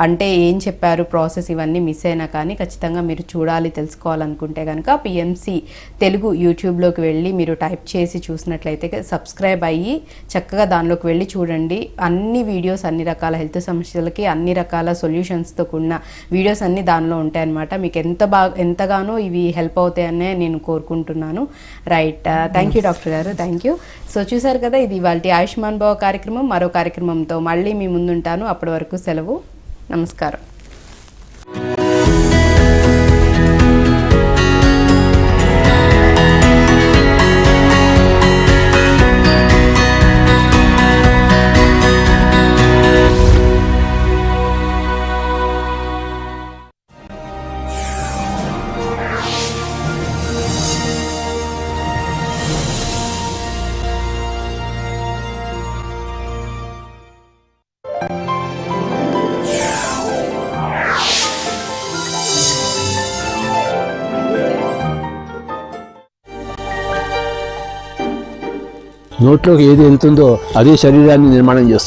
అంటే ఏం చెప్పారు ప్రాసెస్ ఇవన్నీ మిస్ అయినా కానీ ఖచ్చితంగా మీరు చూడాలి తెలుసుకోవాలనుకుంటే కనుక పిఎంసి తెలుగు యూట్యూబ్లోకి వెళ్ళి మీరు టైప్ చేసి చూసినట్లయితే సబ్స్క్రైబ్ అయ్యి చక్కగా దానిలోకి వెళ్ళి చూడండి. అన్ని వీడియోస్ అన్ని రకాల హెల్త్ సమస్యలకి అన్ని రకాల సొల్యూషన్స్తో కూడిన వీడియోస్ అన్ని దానిలో ఉంటాయన్నమాట. మీకు ఎంత బాగా ఎంతగానో ఇవి హెల్ప్ అవుతాయనే నేను కోరుకుంటున్నాను. రైట్ థ్యాంక్ యూ డాక్టర్ గారు. థ్యాంక్ యూ సో చూసారు కదా ఇది ఇవాళ ఆయుష్మాన్ భావ కార్యక్రమం. మరో కార్యక్రమంతో మళ్ళీ మీ ముందుంటాను. అప్పటి వరకు సెలవు. నమస్కారం. నోట్లోకి ఏది వెళ్తుందో అదే శరీరాన్ని నిర్మాణం చేస్తుంది.